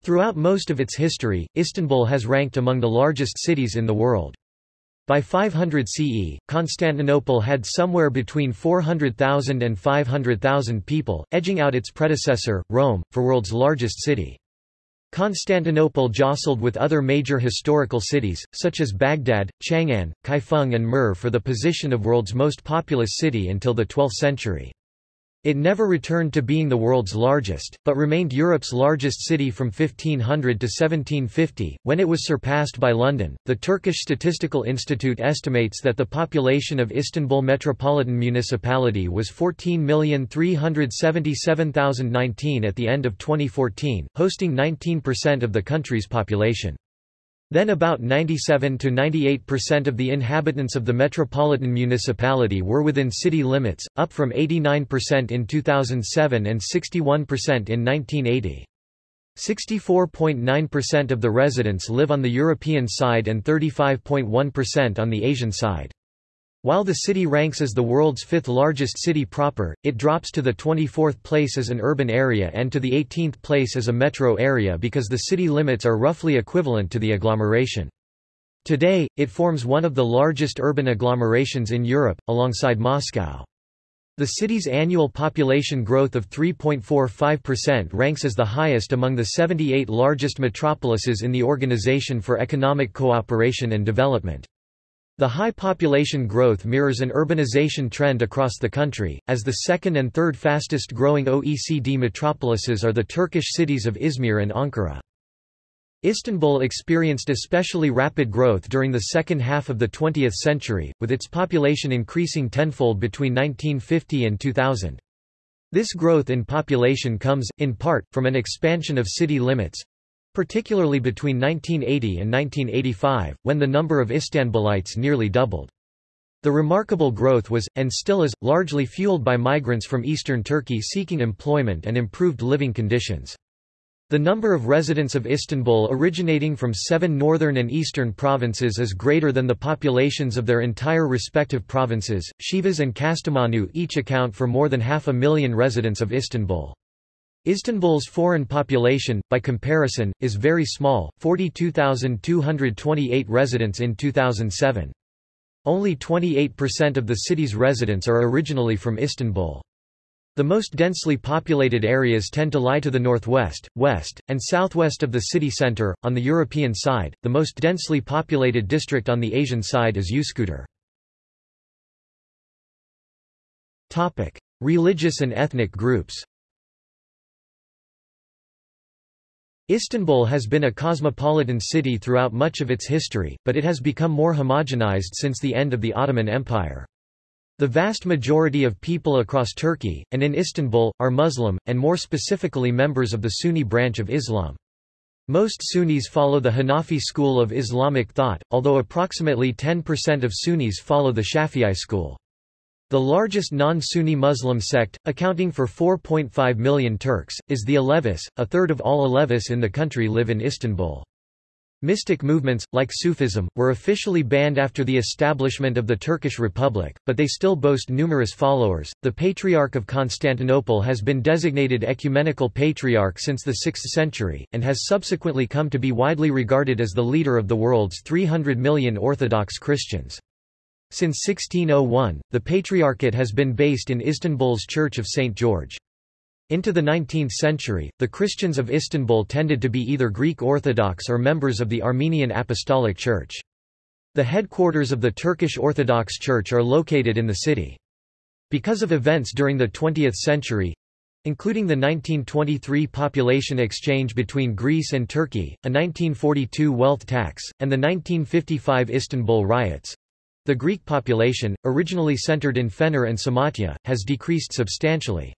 Throughout most of its history, Istanbul has ranked among the largest cities in the world. By 500 CE, Constantinople had somewhere between 400,000 and 500,000 people, edging out its predecessor, Rome, for world's largest city. Constantinople jostled with other major historical cities, such as Baghdad, Chang'an, Kaifeng and Merv for the position of world's most populous city until the 12th century. It never returned to being the world's largest, but remained Europe's largest city from 1500 to 1750, when it was surpassed by London. The Turkish Statistical Institute estimates that the population of Istanbul Metropolitan Municipality was 14,377,019 at the end of 2014, hosting 19% of the country's population. Then about 97 to 98% of the inhabitants of the metropolitan municipality were within city limits, up from 89% in 2007 and 61% in 1980. 64.9% of the residents live on the European side and 35.1% on the Asian side. While the city ranks as the world's fifth largest city proper, it drops to the 24th place as an urban area and to the 18th place as a metro area because the city limits are roughly equivalent to the agglomeration. Today, it forms one of the largest urban agglomerations in Europe, alongside Moscow. The city's annual population growth of 3.45% ranks as the highest among the 78 largest metropolises in the Organization for Economic Cooperation and Development. The high population growth mirrors an urbanization trend across the country, as the second and third fastest growing OECD metropolises are the Turkish cities of Izmir and Ankara. Istanbul experienced especially rapid growth during the second half of the 20th century, with its population increasing tenfold between 1950 and 2000. This growth in population comes, in part, from an expansion of city limits, particularly between 1980 and 1985, when the number of Istanbulites nearly doubled. The remarkable growth was, and still is, largely fueled by migrants from eastern Turkey seeking employment and improved living conditions. The number of residents of Istanbul originating from seven northern and eastern provinces is greater than the populations of their entire respective provinces. Sivas and Kastamonu each account for more than half a million residents of Istanbul. Istanbul's foreign population, by comparison, is very small, 42,228 residents in 2007. Only 28% of the city's residents are originally from Istanbul. The most densely populated areas tend to lie to the northwest, west, and southwest of the city center. On the European side, the most densely populated district on the Asian side is Üsküdar. Topic: Religious and ethnic groups. Istanbul has been a cosmopolitan city throughout much of its history, but it has become more homogenized since the end of the Ottoman Empire. The vast majority of people across Turkey, and in Istanbul, are Muslim, and more specifically members of the Sunni branch of Islam. Most Sunnis follow the Hanafi school of Islamic thought, although approximately 10% of Sunnis follow the Shafi'i school. The largest non-Sunni Muslim sect, accounting for 4.5 million Turks, is the Alevis. A third of all Alevis in the country live in Istanbul. Mystic movements, like Sufism, were officially banned after the establishment of the Turkish Republic, but they still boast numerous followers. The Patriarch of Constantinople has been designated ecumenical patriarch since the 6th century, and has subsequently come to be widely regarded as the leader of the world's 300 million Orthodox Christians. Since 1601, the Patriarchate has been based in Istanbul's Church of St. George. Into the 19th century, the Christians of Istanbul tended to be either Greek Orthodox or members of the Armenian Apostolic Church. The headquarters of the Turkish Orthodox Church are located in the city. Because of events during the 20th century, including the 1923 population exchange between Greece and Turkey, a 1942 wealth tax, and the 1955 Istanbul riots, the Greek population, originally centered in Fener and Samatya, has decreased substantially.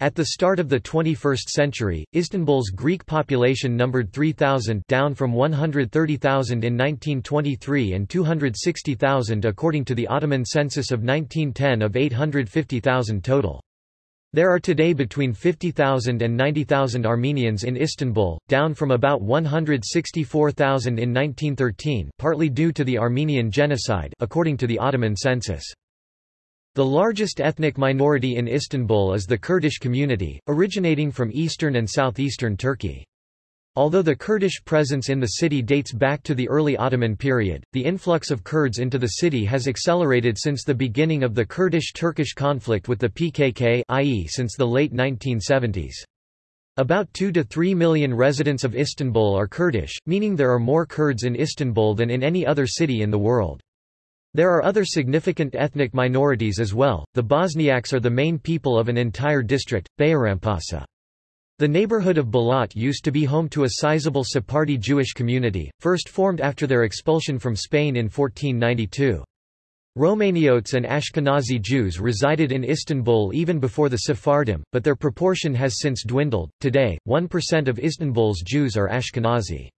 At the start of the 21st century, Istanbul's Greek population numbered 3,000 down from 130,000 in 1923 and 260,000 according to the Ottoman census of 1910 of 850,000 total. There are today between 50,000 and 90,000 Armenians in Istanbul, down from about 164,000 in 1913 partly due to the Armenian genocide according to the Ottoman census. The largest ethnic minority in Istanbul is the Kurdish community, originating from eastern and southeastern Turkey. Although the Kurdish presence in the city dates back to the early Ottoman period, the influx of Kurds into the city has accelerated since the beginning of the Kurdish-Turkish conflict with the PKK i.e. since the late 1970s. About 2 to 3 million residents of Istanbul are Kurdish, meaning there are more Kurds in Istanbul than in any other city in the world. There are other significant ethnic minorities as well. The Bosniaks are the main people of an entire district, Bayrampaşa. The neighborhood of Balat used to be home to a sizable Sephardi Jewish community, first formed after their expulsion from Spain in 1492. Romaniotes and Ashkenazi Jews resided in Istanbul even before the Sephardim, but their proportion has since dwindled. Today, 1% of Istanbul's Jews are Ashkenazi.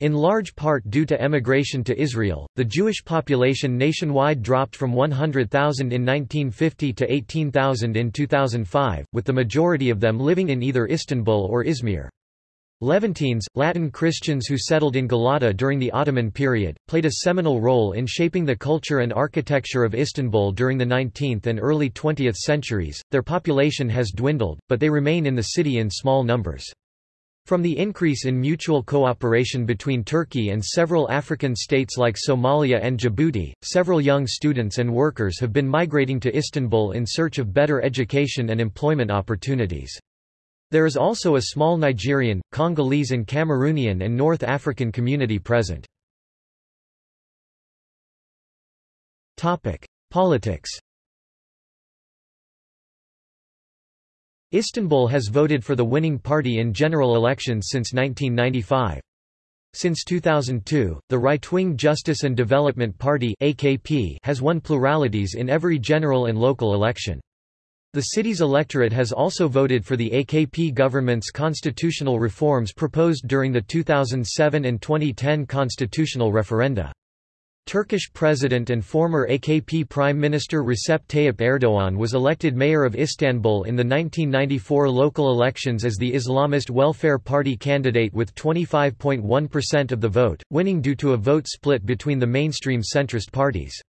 In large part due to emigration to Israel, the Jewish population nationwide dropped from 100,000 in 1950 to 18,000 in 2005, with the majority of them living in either Istanbul or Izmir. Levantines, Latin Christians who settled in Galata during the Ottoman period, played a seminal role in shaping the culture and architecture of Istanbul during the 19th and early 20th centuries. Their population has dwindled, but they remain in the city in small numbers. From the increase in mutual cooperation between Turkey and several African states like Somalia and Djibouti, several young students and workers have been migrating to Istanbul in search of better education and employment opportunities. There is also a small Nigerian, Congolese and Cameroonian and North African community present. Politics Istanbul has voted for the winning party in general elections since 1995. Since 2002, the right-wing Justice and Development Party AKP has won pluralities in every general and local election. The city's electorate has also voted for the AKP government's constitutional reforms proposed during the 2007 and 2010 constitutional referenda. Turkish President and former AKP Prime Minister Recep Tayyip Erdoğan was elected mayor of Istanbul in the 1994 local elections as the Islamist Welfare Party candidate with 25.1% of the vote, winning due to a vote split between the mainstream centrist parties.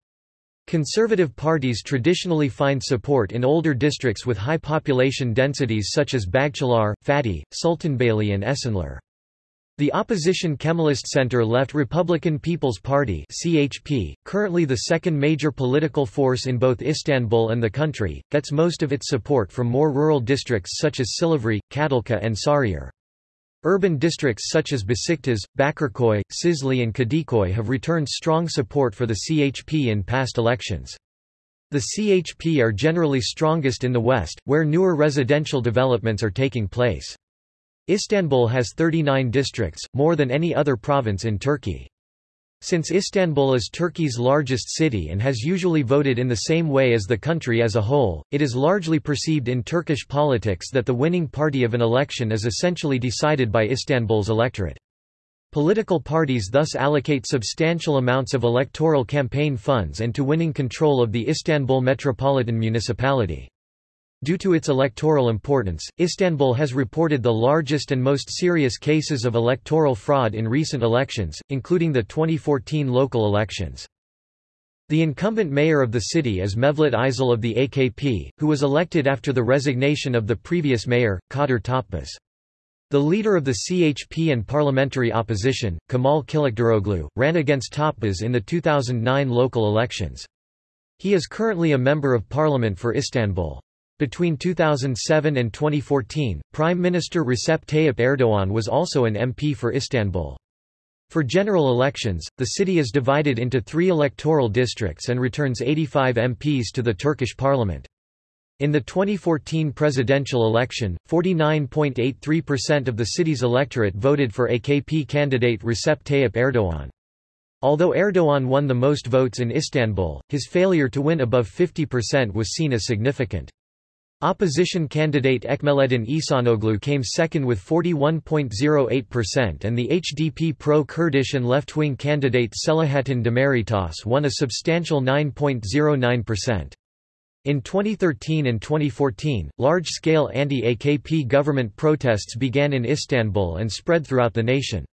Conservative parties traditionally find support in older districts with high population densities such as Bağcılar, Fatih, Sultanbeyli and Esenler. The opposition Kemalist center-left Republican People's Party CHP, currently the second major political force in both Istanbul and the country, gets most of its support from more rural districts such as Silivri, Kadılca and Sarıyer. Urban districts such as Besiktas, Bakırköy, Şişli and Kadıköy have returned strong support for the CHP in past elections. The CHP are generally strongest in the west, where newer residential developments are taking place. Istanbul has 39 districts, more than any other province in Turkey. Since Istanbul is Turkey's largest city and has usually voted in the same way as the country as a whole, it is largely perceived in Turkish politics that the winning party of an election is essentially decided by Istanbul's electorate. Political parties thus allocate substantial amounts of electoral campaign funds and to winning control of the Istanbul metropolitan municipality. Due to its electoral importance, Istanbul has reported the largest and most serious cases of electoral fraud in recent elections, including the 2014 local elections. The incumbent mayor of the city is Mevlut Uysal of the AKP, who was elected after the resignation of the previous mayor, Kadir Topbaş. The leader of the CHP and parliamentary opposition, Kemal Kılıçdaroğlu, ran against Topbaş in the 2009 local elections. He is currently a member of parliament for Istanbul. Between 2007 and 2014, Prime Minister Recep Tayyip Erdoğan was also an MP for Istanbul. For general elections, the city is divided into three electoral districts and returns 85 MPs to the Turkish parliament. In the 2014 presidential election, 49.83% of the city's electorate voted for AKP candidate Recep Tayyip Erdoğan. Although Erdoğan won the most votes in Istanbul, his failure to win above 50% was seen as significant. Opposition candidate Ekmeleddin İhsanoglu came second with 41.08% and the HDP pro-Kurdish and left-wing candidate Selahattin Demirtaş won a substantial 9.09%. In 2013 and 2014, large-scale anti-AKP government protests began in Istanbul and spread throughout the nation.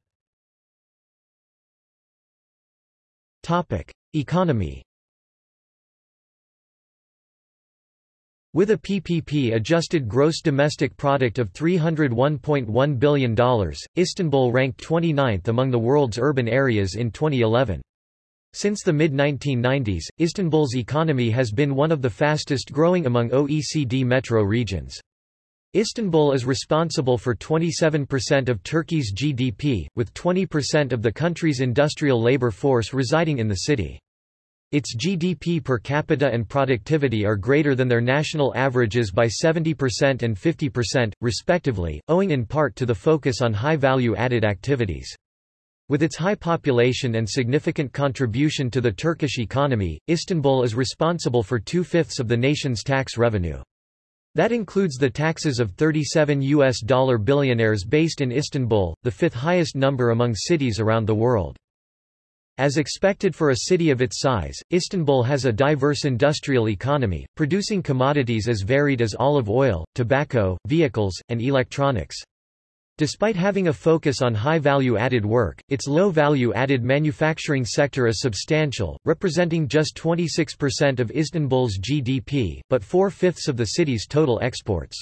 Economy With a PPP-adjusted gross domestic product of $301.1 billion, Istanbul ranked 29th among the world's urban areas in 2011. Since the mid-1990s, Istanbul's economy has been one of the fastest growing among OECD metro regions. Istanbul is responsible for 27% of Turkey's GDP, with 20% of the country's industrial labor force residing in the city. Its GDP per capita and productivity are greater than their national averages by 70% and 50%, respectively, owing in part to the focus on high-value added activities. With its high population and significant contribution to the Turkish economy, Istanbul is responsible for two-fifths of the nation's tax revenue. That includes the taxes of 37 US dollar billionaires based in Istanbul, the fifth highest number among cities around the world. As expected for a city of its size, Istanbul has a diverse industrial economy, producing commodities as varied as olive oil, tobacco, vehicles, and electronics. Despite having a focus on high-value added work, its low-value added manufacturing sector is substantial, representing just 26% of Istanbul's GDP, but four-fifths of the city's total exports.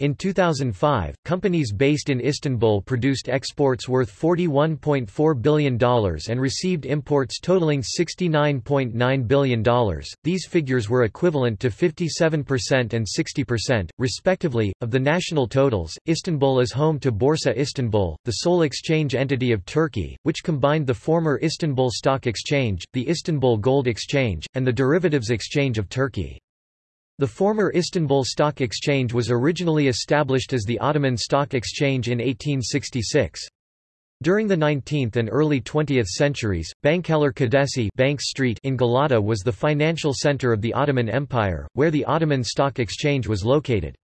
In 2005, companies based in Istanbul produced exports worth $41.4 billion and received imports totaling $69.9 billion. These figures were equivalent to 57% and 60%, respectively, of the national totals. Istanbul is home to Borsa Istanbul, the sole exchange entity of Turkey, which combined the former Istanbul Stock Exchange, the Istanbul Gold Exchange, and the Derivatives Exchange of Turkey. The former Istanbul Stock Exchange was originally established as the Ottoman Stock Exchange in 1866. During the 19th and early 20th centuries, Bankalar Caddesi Bank Street in Galata was the financial center of the Ottoman Empire, where the Ottoman Stock Exchange was located.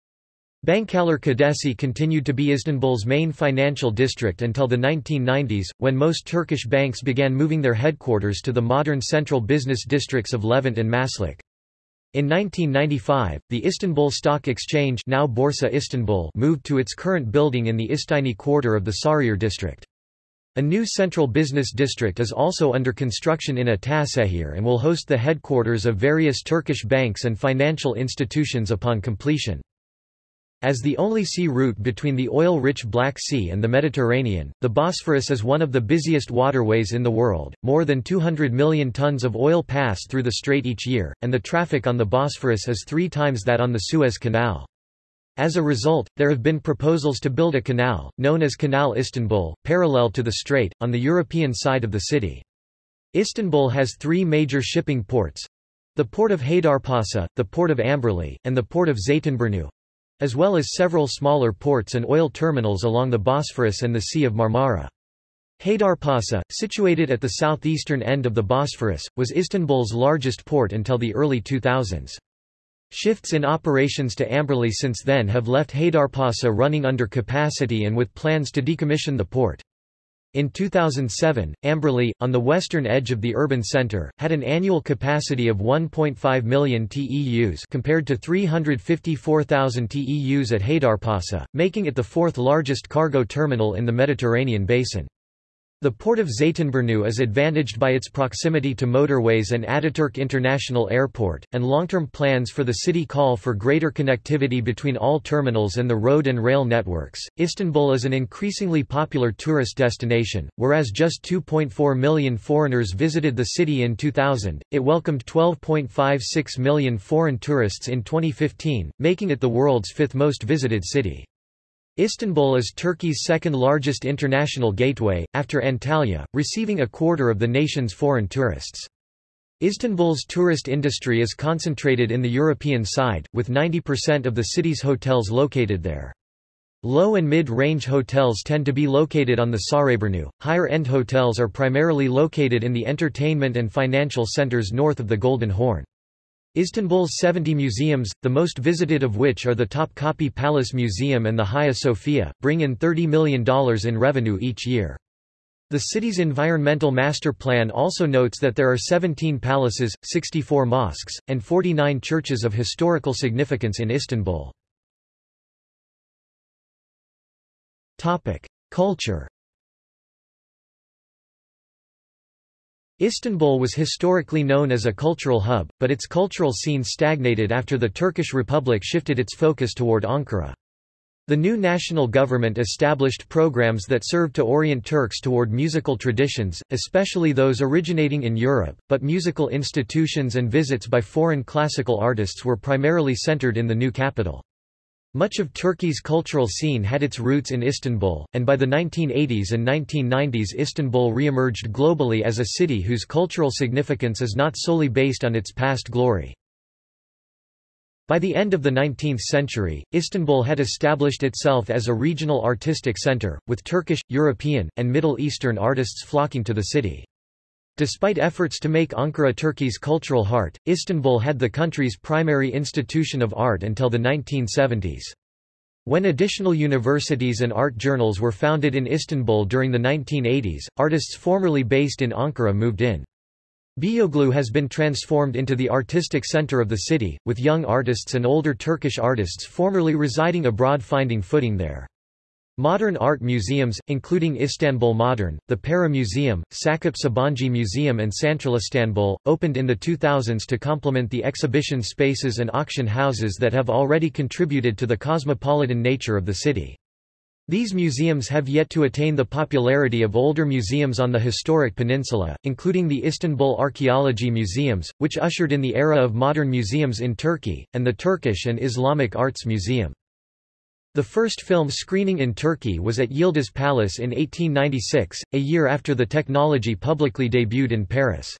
Bankalar Caddesi continued to be Istanbul's main financial district until the 1990s, when most Turkish banks began moving their headquarters to the modern central business districts of Levent and Maslak. In 1995, the Istanbul Stock Exchange now Borsa Istanbul moved to its current building in the İstinye quarter of the Sarıyer district. A new central business district is also under construction in Ataşehir and will host the headquarters of various Turkish banks and financial institutions upon completion. As the only sea route between the oil-rich Black Sea and the Mediterranean, the Bosphorus is one of the busiest waterways in the world. More than 200 million tons of oil pass through the strait each year, and the traffic on the Bosphorus is three times that on the Suez Canal. As a result, there have been proposals to build a canal, known as Canal Istanbul, parallel to the strait, on the European side of the city. Istanbul has three major shipping ports. The port of Haydarpasa, the port of Ambarlı, and the port of Zeytinburnu, as well as several smaller ports and oil terminals along the Bosphorus and the Sea of Marmara. Haydarpasa, situated at the southeastern end of the Bosphorus, was Istanbul's largest port until the early 2000s. Shifts in operations to Ambarlı since then have left Haydarpasa running under capacity and with plans to decommission the port. In 2007, Ambarlı, on the western edge of the urban center, had an annual capacity of 1.5 million TEUs compared to 354,000 TEUs at Haydarpasa, making it the fourth largest cargo terminal in the Mediterranean basin. The port of Zeytinburnu is advantaged by its proximity to motorways and Ataturk International Airport, and long-term plans for the city call for greater connectivity between all terminals and the road and rail networks. Istanbul is an increasingly popular tourist destination, whereas just 2.4 million foreigners visited the city in 2000, it welcomed 12.56 million foreign tourists in 2015, making it the world's fifth most visited city. Istanbul is Turkey's second-largest international gateway, after Antalya, receiving a quarter of the nation's foreign tourists. Istanbul's tourist industry is concentrated in the European side, with 90% of the city's hotels located there. Low and mid-range hotels tend to be located on the Sarayburnu, higher-end hotels are primarily located in the entertainment and financial centers north of the Golden Horn. Istanbul's 70 museums, the most visited of which are the Topkapi Palace Museum and the Hagia Sophia, bring in $30 million in revenue each year. The city's environmental master plan also notes that there are 17 palaces, 64 mosques, and 49 churches of historical significance in Istanbul. Culture Istanbul was historically known as a cultural hub, but its cultural scene stagnated after the Turkish Republic shifted its focus toward Ankara. The new national government established programs that served to orient Turks toward musical traditions, especially those originating in Europe, but musical institutions and visits by foreign classical artists were primarily centered in the new capital. Much of Turkey's cultural scene had its roots in Istanbul, and by the 1980s and 1990s Istanbul re-emerged globally as a city whose cultural significance is not solely based on its past glory. By the end of the 19th century, Istanbul had established itself as a regional artistic center, with Turkish, European, and Middle Eastern artists flocking to the city. Despite efforts to make Ankara Turkey's cultural heart, Istanbul had the country's primary institution of art until the 1970s. When additional universities and art journals were founded in Istanbul during the 1980s, artists formerly based in Ankara moved in. Beyoğlu has been transformed into the artistic center of the city, with young artists and older Turkish artists formerly residing abroad finding footing there. Modern art museums, including Istanbul Modern, the Pera Museum, Sakıp Sabancı Museum and Santral Istanbul, opened in the 2000s to complement the exhibition spaces and auction houses that have already contributed to the cosmopolitan nature of the city. These museums have yet to attain the popularity of older museums on the historic peninsula, including the Istanbul Archaeology Museums, which ushered in the era of modern museums in Turkey, and the Turkish and Islamic Arts Museum. The first film screening in Turkey was at Yıldız Palace in 1896, a year after the technology publicly debuted in Paris.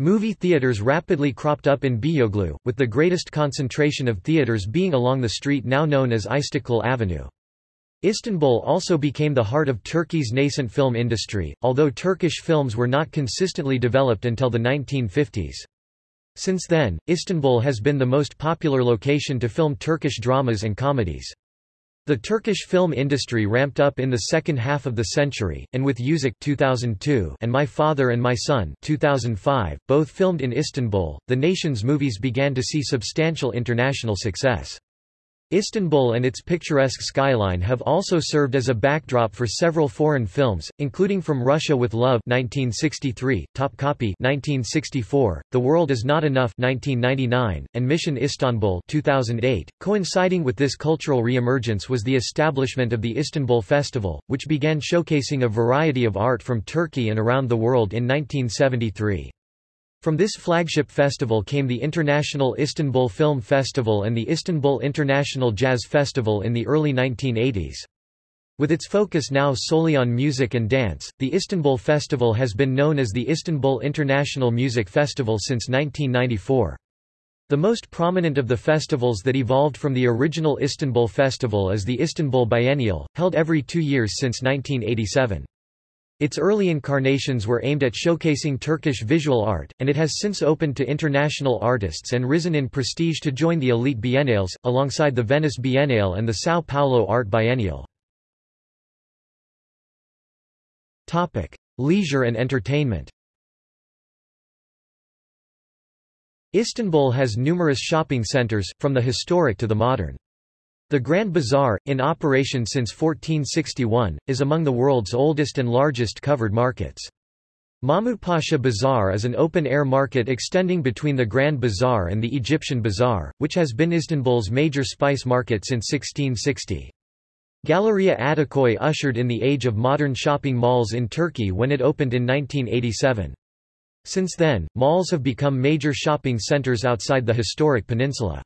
Movie theaters rapidly cropped up in Beyoğlu, with the greatest concentration of theaters being along the street now known as Istiklal Avenue. Istanbul also became the heart of Turkey's nascent film industry, although Turkish films were not consistently developed until the 1950s. Since then, Istanbul has been the most popular location to film Turkish dramas and comedies. The Turkish film industry ramped up in the second half of the century, and with Yüzük 2002 and My Father and My Son 2005, both filmed in Istanbul, the nation's movies began to see substantial international success. Istanbul and its picturesque skyline have also served as a backdrop for several foreign films, including From Russia with Love 1963, Topkapi 1964, The World Is Not Enough 1999, and Mission Istanbul 2008. Coinciding with this cultural reemergence was the establishment of the Istanbul Festival, which began showcasing a variety of art from Turkey and around the world in 1973. From this flagship festival came the International Istanbul Film Festival and the Istanbul International Jazz Festival in the early 1980s. With its focus now solely on music and dance, the Istanbul Festival has been known as the Istanbul International Music Festival since 1994. The most prominent of the festivals that evolved from the original Istanbul Festival is the Istanbul Biennial, held every two years since 1987. Its early incarnations were aimed at showcasing Turkish visual art, and it has since opened to international artists and risen in prestige to join the elite biennales, alongside the Venice Biennale and the São Paulo Art Biennial. Leisure and entertainment Istanbul has numerous shopping centers, from the historic to the modern. The Grand Bazaar, in operation since 1461, is among the world's oldest and largest covered markets. Mahmud Pasha Bazaar is an open-air market extending between the Grand Bazaar and the Egyptian Bazaar, which has been Istanbul's major spice market since 1660. Galleria Ataköy ushered in the age of modern shopping malls in Turkey when it opened in 1987. Since then, malls have become major shopping centers outside the historic peninsula.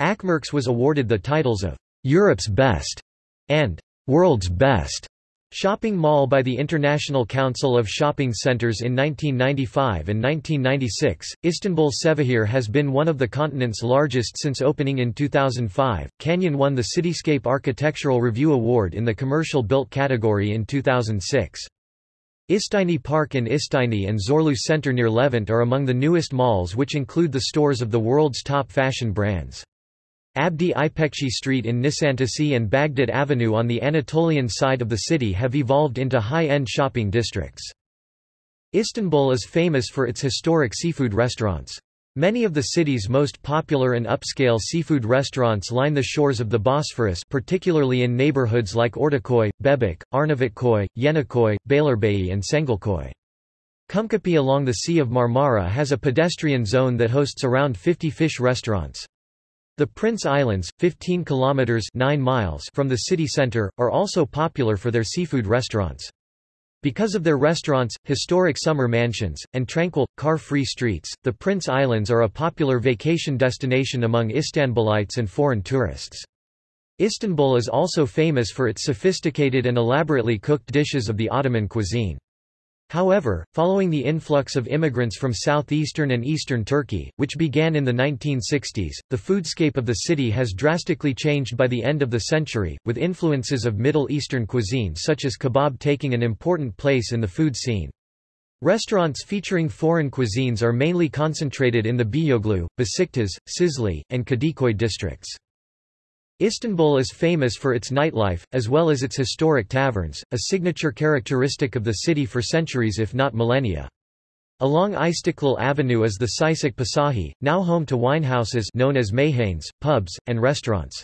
Akmerkez was awarded the titles of Europe's Best and World's Best shopping mall by the International Council of Shopping Centers in 1995 and 1996. Istanbul Cevahir has been one of the continent's largest since opening in 2005. Kanyon won the Cityscape Architectural Review Award in the commercial built category in 2006. İstinye Park in İstinye and Zorlu Center near Levent are among the newest malls which include the stores of the world's top fashion brands. Abdi İpekçi Street in Nisantasi and Baghdad Avenue on the Anatolian side of the city have evolved into high-end shopping districts. Istanbul is famous for its historic seafood restaurants. Many of the city's most popular and upscale seafood restaurants line the shores of the Bosphorus particularly in neighborhoods like Ortaköy, Bebek, Arnavutköy, Yeniköy, Beylerbeyi and Çengelköy. Kumkapı along the Sea of Marmara has a pedestrian zone that hosts around 50 fish restaurants. The Prince Islands, 15 kilometers 9 miles from the city center, are also popular for their seafood restaurants. Because of their restaurants, historic summer mansions, and tranquil, car-free streets, the Prince Islands are a popular vacation destination among Istanbulites and foreign tourists. Istanbul is also famous for its sophisticated and elaborately cooked dishes of the Ottoman cuisine. However, following the influx of immigrants from southeastern and eastern Turkey, which began in the 1960s, the foodscape of the city has drastically changed by the end of the century, with influences of Middle Eastern cuisine such as kebab taking an important place in the food scene. Restaurants featuring foreign cuisines are mainly concentrated in the Beyoglu, Besiktas, Şişli, and Kadikoy districts. Istanbul is famous for its nightlife, as well as its historic taverns, a signature characteristic of the city for centuries if not millennia. Along Istiklal Avenue is the Çiçek Pasajı, now home to winehouses known as meyhanes, pubs, and restaurants.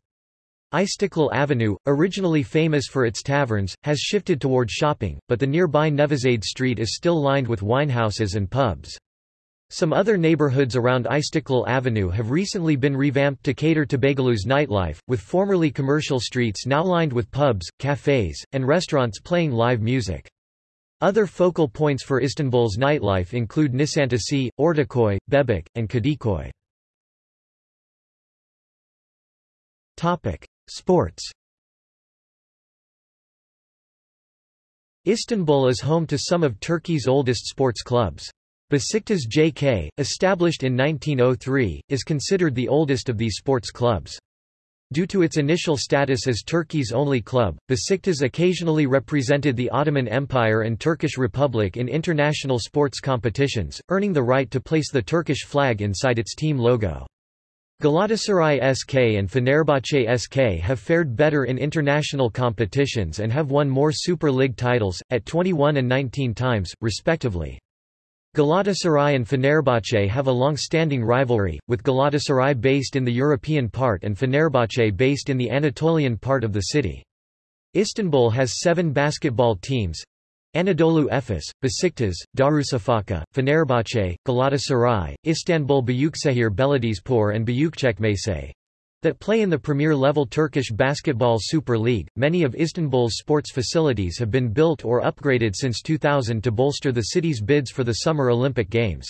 Istiklal Avenue, originally famous for its taverns, has shifted toward shopping, but the nearby Nevizade Street is still lined with winehouses and pubs. Some other neighborhoods around Istiklal Avenue have recently been revamped to cater to Beyoğlu's nightlife, with formerly commercial streets now lined with pubs, cafes, and restaurants playing live music. Other focal points for Istanbul's nightlife include Nişantası, Ortaköy, Bebek, and Kadikoy. Sports Istanbul is home to some of Turkey's oldest sports clubs. Besiktas JK, established in 1903, is considered the oldest of these sports clubs. Due to its initial status as Turkey's only club, Besiktas occasionally represented the Ottoman Empire and Turkish Republic in international sports competitions, earning the right to place the Turkish flag inside its team logo. Galatasaray SK and Fenerbahce SK have fared better in international competitions and have won more Super League titles, at 21 and 19 times, respectively. Galatasaray and Fenerbahce have a long-standing rivalry, with Galatasaray based in the European part and Fenerbahce based in the Anatolian part of the city. Istanbul has seven basketball teams, Anadolu Efes, Besiktas, Darüşşafaka, Fenerbahce, Galatasaray, Istanbul Büyükşehir Belediyespor and Büyükçekmece, that play in the premier-level Turkish Basketball Super League. Many of Istanbul's sports facilities have been built or upgraded since 2000 to bolster the city's bids for the Summer Olympic Games.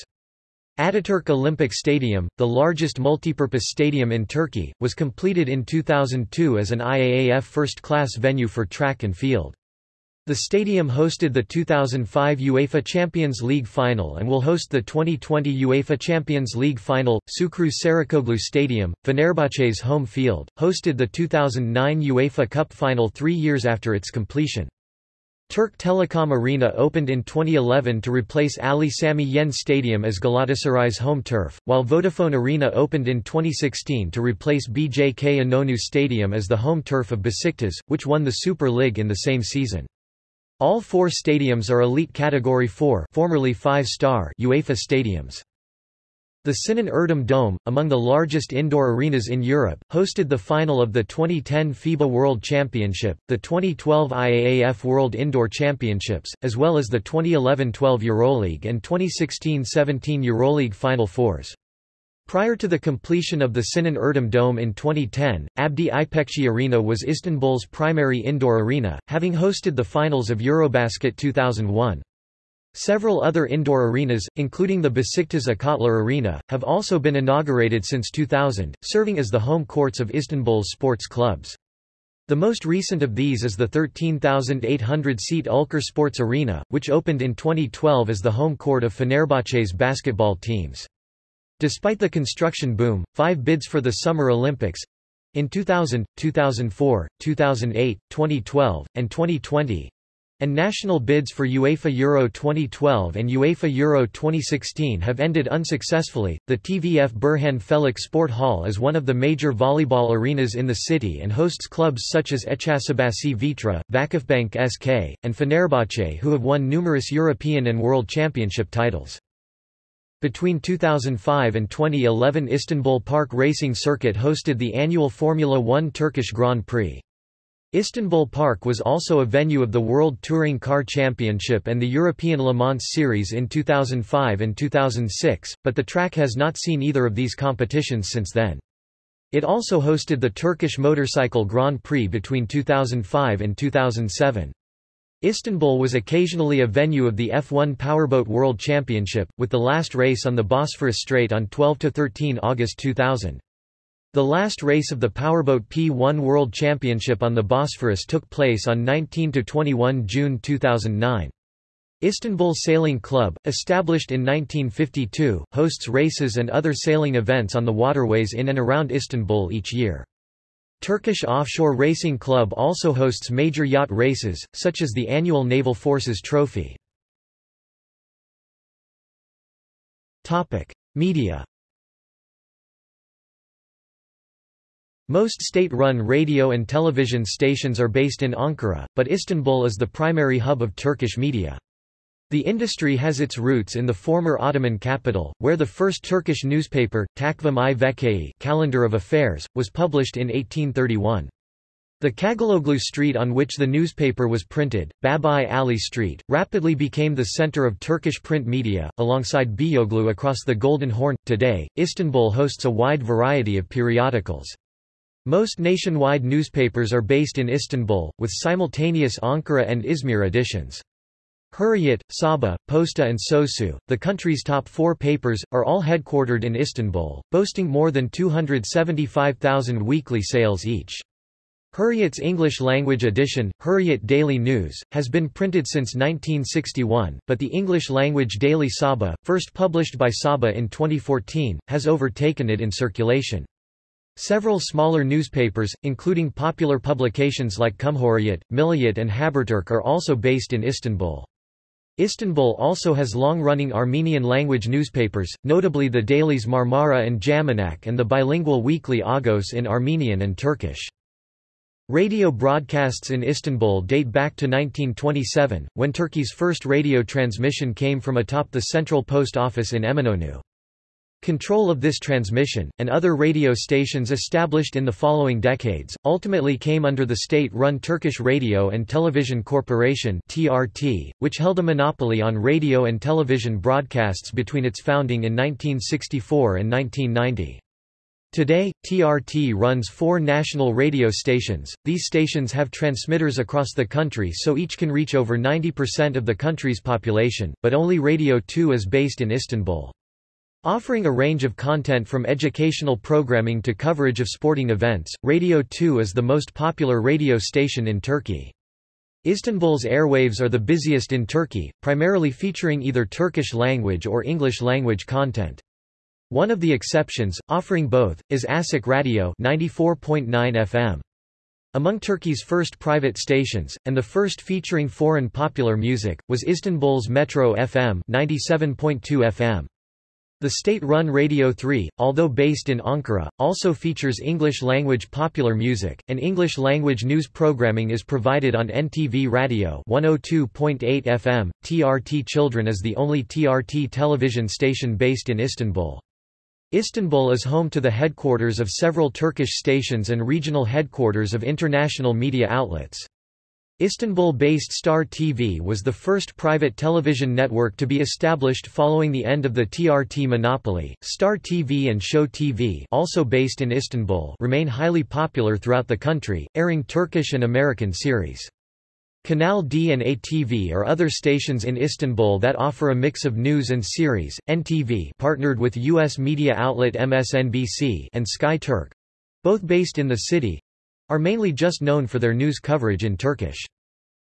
Ataturk Olympic Stadium, the largest multipurpose stadium in Turkey, was completed in 2002 as an IAAF first-class venue for track and field. The stadium hosted the 2005 UEFA Champions League final and will host the 2020 UEFA Champions League final. Şükrü Saracoğlu Stadium, Fenerbahçe's home field, hosted the 2009 UEFA Cup final three years after its completion. Turk Telekom Arena opened in 2011 to replace Ali Sami Yen Stadium as Galatasaray's home turf, while Vodafone Arena opened in 2016 to replace BJK Inonu Stadium as the home turf of Besiktas, which won the Super League in the same season. All four stadiums are elite Category 4 formerly 5-star UEFA stadiums. The Sinan Erdem Dome, among the largest indoor arenas in Europe, hosted the final of the 2010 FIBA World Championship, the 2012 IAAF World Indoor Championships, as well as the 2011-12 EuroLeague and 2016-17 EuroLeague Final Fours. Prior to the completion of the Sinan Erdem Dome in 2010, Abdi İpekçi Arena was Istanbul's primary indoor arena, having hosted the finals of Eurobasket 2001. Several other indoor arenas, including the Besiktas Akatlar Arena, have also been inaugurated since 2000, serving as the home courts of Istanbul's sports clubs. The most recent of these is the 13,800-seat Ülker Sports Arena, which opened in 2012 as the home court of Fenerbahce's basketball teams. Despite the construction boom, five bids for the Summer Olympics in 2000, 2004, 2008, 2012, and 2020 and national bids for UEFA Euro 2012 and UEFA Euro 2016 have ended unsuccessfully. The TVF Burhan Felek Sport Hall is one of the major volleyball arenas in the city and hosts clubs such as Eczacıbaşı Vitra, Vakıfbank SK, and Fenerbahce who have won numerous European and World Championship titles. Between 2005 and 2011 Istanbul Park Racing Circuit hosted the annual Formula One Turkish Grand Prix. Istanbul Park was also a venue of the World Touring Car Championship and the European Le Mans Series in 2005 and 2006, but the track has not seen either of these competitions since then. It also hosted the Turkish Motorcycle Grand Prix between 2005 and 2007. Istanbul was occasionally a venue of the F1 Powerboat World Championship, with the last race on the Bosphorus Strait on 12–13 August 2000. The last race of the Powerboat P1 World Championship on the Bosphorus took place on 19–21 June 2009. Istanbul Sailing Club, established in 1952, hosts races and other sailing events on the waterways in and around Istanbul each year. Turkish Offshore Racing Club also hosts major yacht races, such as the annual Naval Forces Trophy. Media. Most state-run radio and television stations are based in Ankara, but Istanbul is the primary hub of Turkish media. The industry has its roots in the former Ottoman capital, where the first Turkish newspaper, Takvim i Vekei Calendar of Affairs, was published in 1831. The Cağaloğlu street on which the newspaper was printed, Babai Ali Street, rapidly became the center of Turkish print media, alongside Beyoğlu across the Golden Horn. Today, Istanbul hosts a wide variety of periodicals. Most nationwide newspapers are based in Istanbul, with simultaneous Ankara and Izmir editions. Hurriyet, Sabah, Posta and Sözcü, the country's top four papers, are all headquartered in Istanbul, boasting more than 275,000 weekly sales each. Hurriyet's English-language edition, Hurriyet Daily News, has been printed since 1961, but the English-language daily Sabah, first published by Sabah in 2014, has overtaken it in circulation. Several smaller newspapers, including popular publications like Cumhuriyet, Milliyet and Haberturk are also based in Istanbul. Istanbul also has long-running Armenian-language newspapers, notably the dailies Marmara and Jamanak and the bilingual weekly Agos in Armenian and Turkish. Radio broadcasts in Istanbul date back to 1927, when Turkey's first radio transmission came from atop the central post office in Eminönü. Control of this transmission, and other radio stations established in the following decades, ultimately came under the state-run Turkish Radio and Television Corporation (TRT), which held a monopoly on radio and television broadcasts between its founding in 1964 and 1990. Today, TRT runs four national radio stations. These stations have transmitters across the country so each can reach over 90% of the country's population, but only Radio 2 is based in Istanbul. Offering a range of content from educational programming to coverage of sporting events, Radio 2 is the most popular radio station in Turkey. Istanbul's airwaves are the busiest in Turkey, primarily featuring either Turkish language or English language content. One of the exceptions, offering both, is Açık Radio 94.9 FM. Among Turkey's first private stations, and the first featuring foreign popular music, was Istanbul's Metro FM 97.2 FM. The state-run Radio 3, although based in Ankara, also features English-language popular music, and English-language news programming is provided on NTV Radio 102.8 FM. TRT Children is the only TRT television station based in Istanbul. Istanbul is home to the headquarters of several Turkish stations and regional headquarters of international media outlets. Istanbul-based Star TV was the first private television network to be established following the end of the TRT monopoly. Star TV and Show TV, also based in Istanbul, remain highly popular throughout the country, airing Turkish and American series. Kanal D and ATV are other stations in Istanbul that offer a mix of news and series. NTV partnered with US media outlet MSNBC and Sky Turk, both based in the city, are mainly just known for their news coverage in Turkish.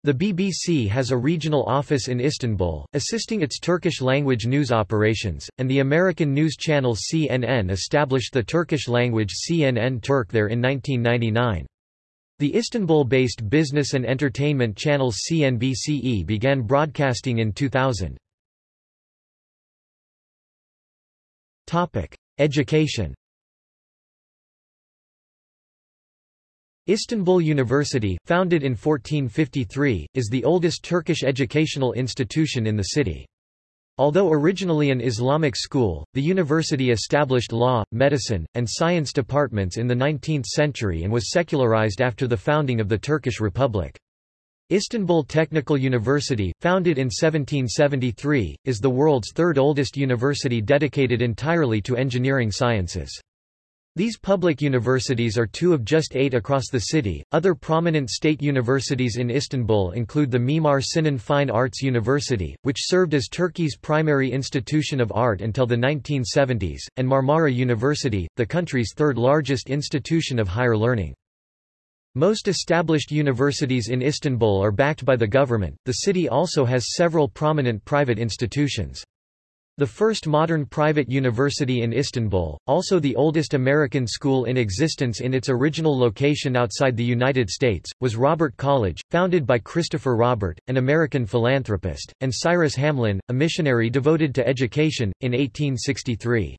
The BBC has a regional office in Istanbul, assisting its Turkish-language news operations, and the American news channel CNN established the Turkish-language CNN Turk there in 1999. The Istanbul-based business and entertainment channel CNBCE began broadcasting in 2000. Education Istanbul University, founded in 1453, is the oldest Turkish educational institution in the city. Although originally an Islamic school, the university established law, medicine, and science departments in the 19th century and was secularized after the founding of the Turkish Republic. Istanbul Technical University, founded in 1773, is the world's third oldest university dedicated entirely to engineering sciences. These public universities are two of just eight across the city. Other prominent state universities in Istanbul include the Mimar Sinan Fine Arts University, which served as Turkey's primary institution of art until the 1970s, and Marmara University, the country's third largest institution of higher learning. Most established universities in Istanbul are backed by the government. The city also has several prominent private institutions. The first modern private university in Istanbul, also the oldest American school in existence in its original location outside the United States, was Robert College, founded by Christopher Robert, an American philanthropist, and Cyrus Hamlin, a missionary devoted to education, in 1863.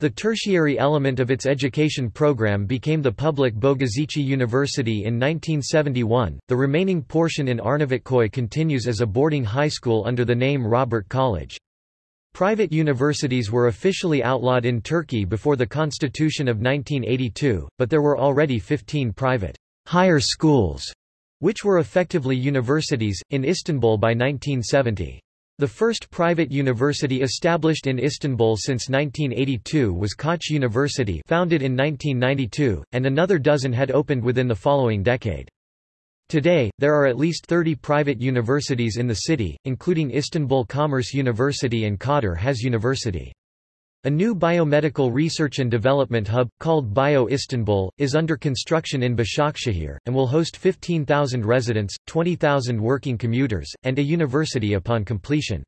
The tertiary element of its education program became the public Bogazici University in 1971. The remaining portion in Arnavutköy continues as a boarding high school under the name Robert College. Private universities were officially outlawed in Turkey before the constitution of 1982, but there were already 15 private higher schools, which were effectively universities, in Istanbul by 1970. The first private university established in Istanbul since 1982 was Koç University founded in 1992, and another dozen had opened within the following decade. Today, there are at least 30 private universities in the city, including Istanbul Commerce University and Kadir Has University. A new biomedical research and development hub, called Bio Istanbul, is under construction in Başakşehir, and will host 15,000 residents, 20,000 working commuters, and a university upon completion.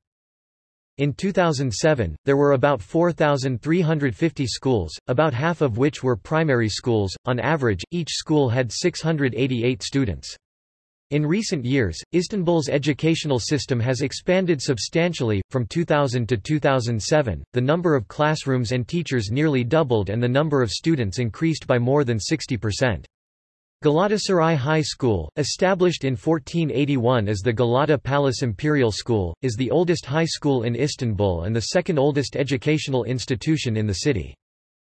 In 2007, there were about 4,350 schools, about half of which were primary schools. On average, each school had 688 students. In recent years, Istanbul's educational system has expanded substantially. From 2000 to 2007, the number of classrooms and teachers nearly doubled and the number of students increased by more than 60%. Galatasaray High School, established in 1481 as the Galata Palace Imperial School, is the oldest high school in Istanbul and the second oldest educational institution in the city.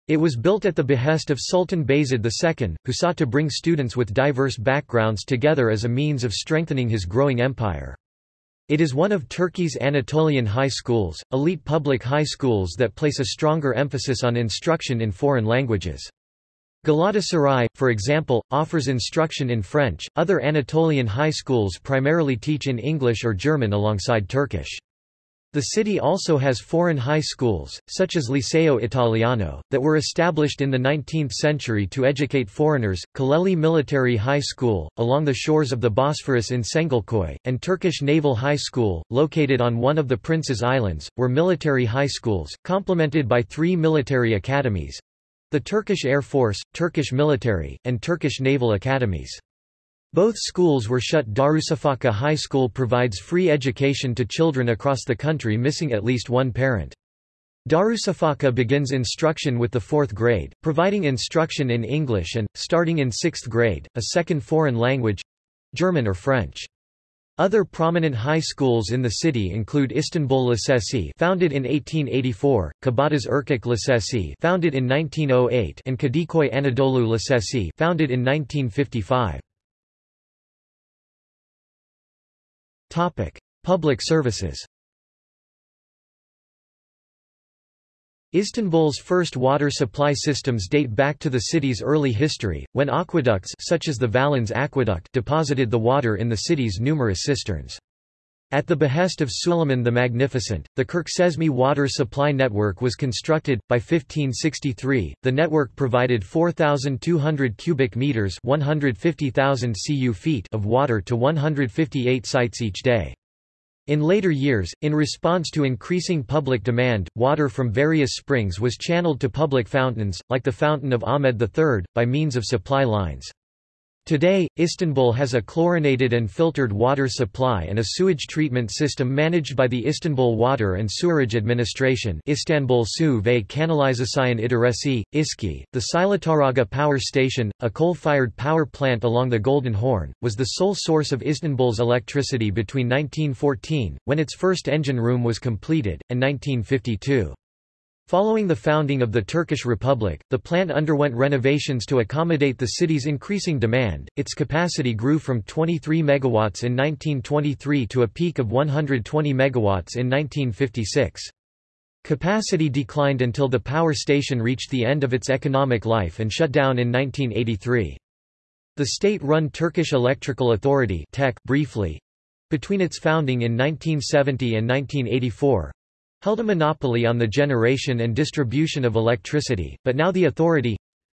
It was built at the behest of Sultan Bayezid II, who sought to bring students with diverse backgrounds together as a means of strengthening his growing empire. It is one of Turkey's Anatolian high schools, elite public high schools that place a stronger emphasis on instruction in foreign languages. Galatasaray, for example, offers instruction in French. Other Anatolian high schools primarily teach in English or German alongside Turkish. The city also has foreign high schools, such as Liceo Italiano, that were established in the 19th century to educate foreigners, Kuleli Military High School, along the shores of the Bosphorus in Çengelköy, and Turkish Naval High School, located on one of the Prince's Islands, were military high schools, complemented by three military academies—the Turkish Air Force, Turkish Military, and Turkish Naval Academies. Both schools were shut Darüşşafaka High School provides free education to children across the country missing at least one parent. Darüşşafaka begins instruction with the fourth grade, providing instruction in English and, starting in sixth grade, a second foreign language—German or French. Other prominent high schools in the city include Istanbul Lisesi founded in 1884, Kabataş Erkek Lisesi founded in 1908 and Kadıköy Anadolu Lisesi founded in 1955. Public services Istanbul's first water supply systems date back to the city's early history, when aqueducts such as the Valens Aqueduct deposited the water in the city's numerous cisterns. At the behest of Suleiman the Magnificent, the Kirkçeşme water supply network was constructed. By 1563, the network provided 4,200 cubic meters (150,000 cu feet) of water to 158 sites each day. In later years, in response to increasing public demand, water from various springs was channeled to public fountains, like the Fountain of Ahmed III, by means of supply lines. Today, Istanbul has a chlorinated and filtered water supply and a sewage treatment system managed by the Istanbul Water and Sewerage Administration Istanbul Su ve Kanalizasyon İdaresi, ISKI. The Silahtarağa Power Station, a coal-fired power plant along the Golden Horn, was the sole source of Istanbul's electricity between 1914, when its first engine room was completed, and 1952. Following the founding of the Turkish Republic, the plant underwent renovations to accommodate the city's increasing demand. Its capacity grew from 23 megawatts in 1923 to a peak of 120 megawatts in 1956. Capacity declined until the power station reached the end of its economic life and shut down in 1983. The state-run Turkish Electrical Authority briefly, between its founding in 1970 and 1984, held a monopoly on the generation and distribution of electricity, but now the authority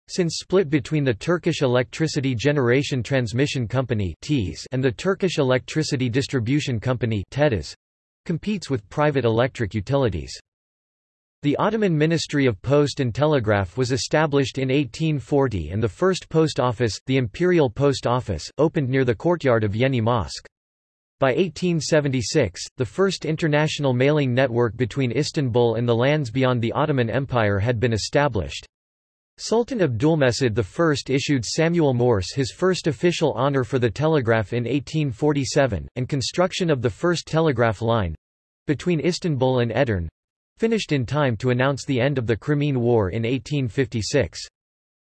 since split between the Turkish Electricity Generation Transmission Company and the Turkish Electricity Distribution Company competes with private electric utilities. The Ottoman Ministry of Post and Telegraph was established in 1840 and the first post office, the Imperial Post Office, opened near the courtyard of Yeni Mosque. By 1876, the first international mailing network between Istanbul and the lands beyond the Ottoman Empire had been established. Sultan Abdulmecid I issued Samuel Morse his first official honor for the telegraph in 1847, and construction of the first telegraph line—between Istanbul and Edirne—finished in time to announce the end of the Crimean War in 1856.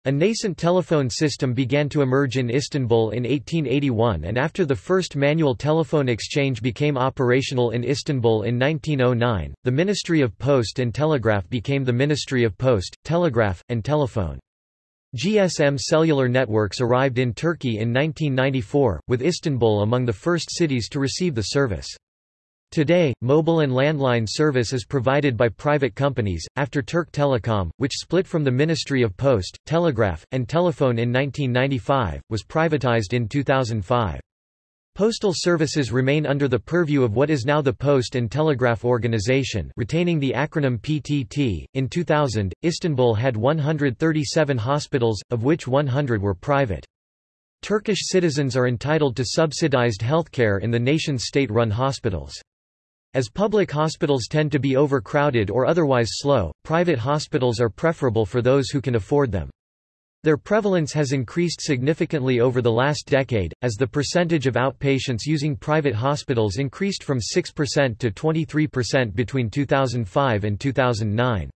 A nascent telephone system began to emerge in Istanbul in 1881 and after the first manual telephone exchange became operational in Istanbul in 1909, the Ministry of Post and Telegraph became the Ministry of Post, Telegraph, and Telephone. GSM cellular networks arrived in Turkey in 1994, with Istanbul among the first cities to receive the service. Today, mobile and landline service is provided by private companies, after Turk Telecom, which split from the Ministry of Post, Telegraph, and Telephone in 1995, was privatized in 2005. Postal services remain under the purview of what is now the Post and Telegraph Organization retaining the acronym PTT. In 2000, Istanbul had 137 hospitals, of which 100 were private. Turkish citizens are entitled to subsidized healthcare in the nation's state-run hospitals. As public hospitals tend to be overcrowded or otherwise slow, private hospitals are preferable for those who can afford them. Their prevalence has increased significantly over the last decade, as the percentage of outpatients using private hospitals increased from 6% to 23% between 2005 and 2009.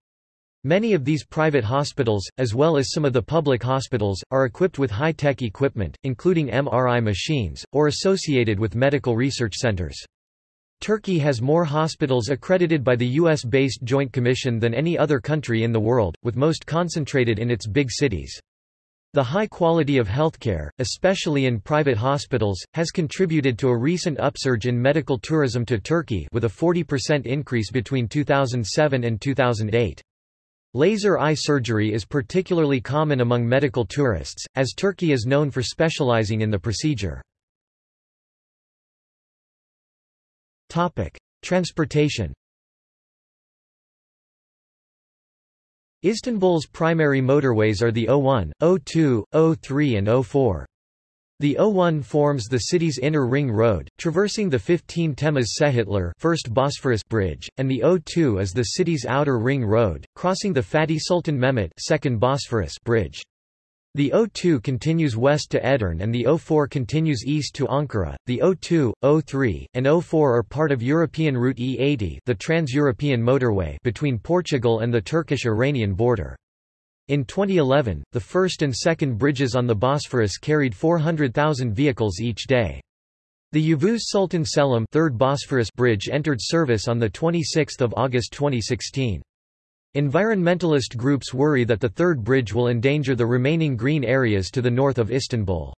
Many of these private hospitals, as well as some of the public hospitals, are equipped with high-tech equipment, including MRI machines, or associated with medical research centers. Turkey has more hospitals accredited by the U.S.-based Joint Commission than any other country in the world, with most concentrated in its big cities. The high quality of healthcare, especially in private hospitals, has contributed to a recent upsurge in medical tourism to Turkey with a 40% increase between 2007 and 2008. Laser eye surgery is particularly common among medical tourists, as Turkey is known for specializing in the procedure. Transportation Istanbul's primary motorways are the O1, O2, O3 and O4. The O1 forms the city's inner ring road, traversing the 15 Temmuz Sehitler first Bosphorus bridge, and the O2 is the city's outer ring road, crossing the Fatih Sultan Mehmet second Bosphorus bridge. The O2 continues west to Edirne and the O4 continues east to Ankara. The O2, O3, and O4 are part of European Route E80, the trans-European motorway between Portugal and the Turkish-Iranian border. In 2011, the first and second bridges on the Bosphorus carried 400,000 vehicles each day. The Yavuz Sultan Selim third Bosphorus bridge entered service on the 26th of August 2016. Environmentalist groups worry that the third bridge will endanger the remaining green areas to the north of Istanbul.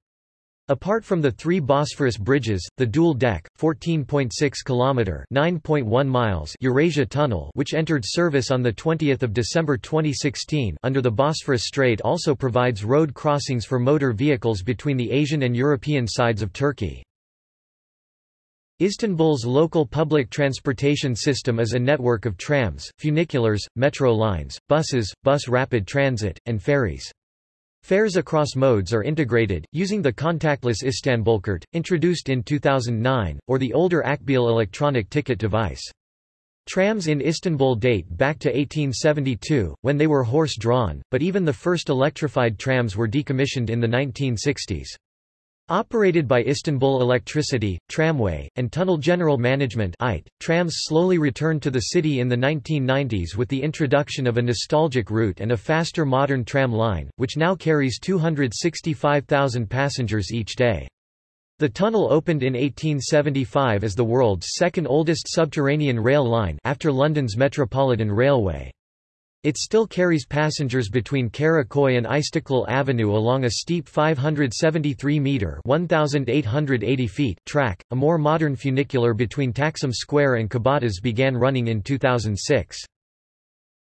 Apart from the three Bosphorus bridges, the dual-deck, 14.6 km (9.1 miles) Eurasia Tunnel, which entered service on the 20th of December 2016 under the Bosphorus Strait, also provides road crossings for motor vehicles between the Asian and European sides of Turkey. Istanbul's local public transportation system is a network of trams, funiculars, metro lines, buses, bus rapid transit, and ferries. Fares across modes are integrated, using the contactless Istanbulkart, introduced in 2009, or the older Akbil electronic ticket device. Trams in Istanbul date back to 1872, when they were horse-drawn, but even the first electrified trams were decommissioned in the 1960s. Operated by Istanbul Electricity, Tramway, and Tunnel General Management trams slowly returned to the city in the 1990s with the introduction of a nostalgic route and a faster modern tram line, which now carries 265,000 passengers each day. The tunnel opened in 1875 as the world's second oldest subterranean rail line after London's Metropolitan Railway. It still carries passengers between Karakoy and Istiklal Avenue along a steep 573-metre feet track. A more modern funicular between Taksim Square and Kabataş began running in 2006.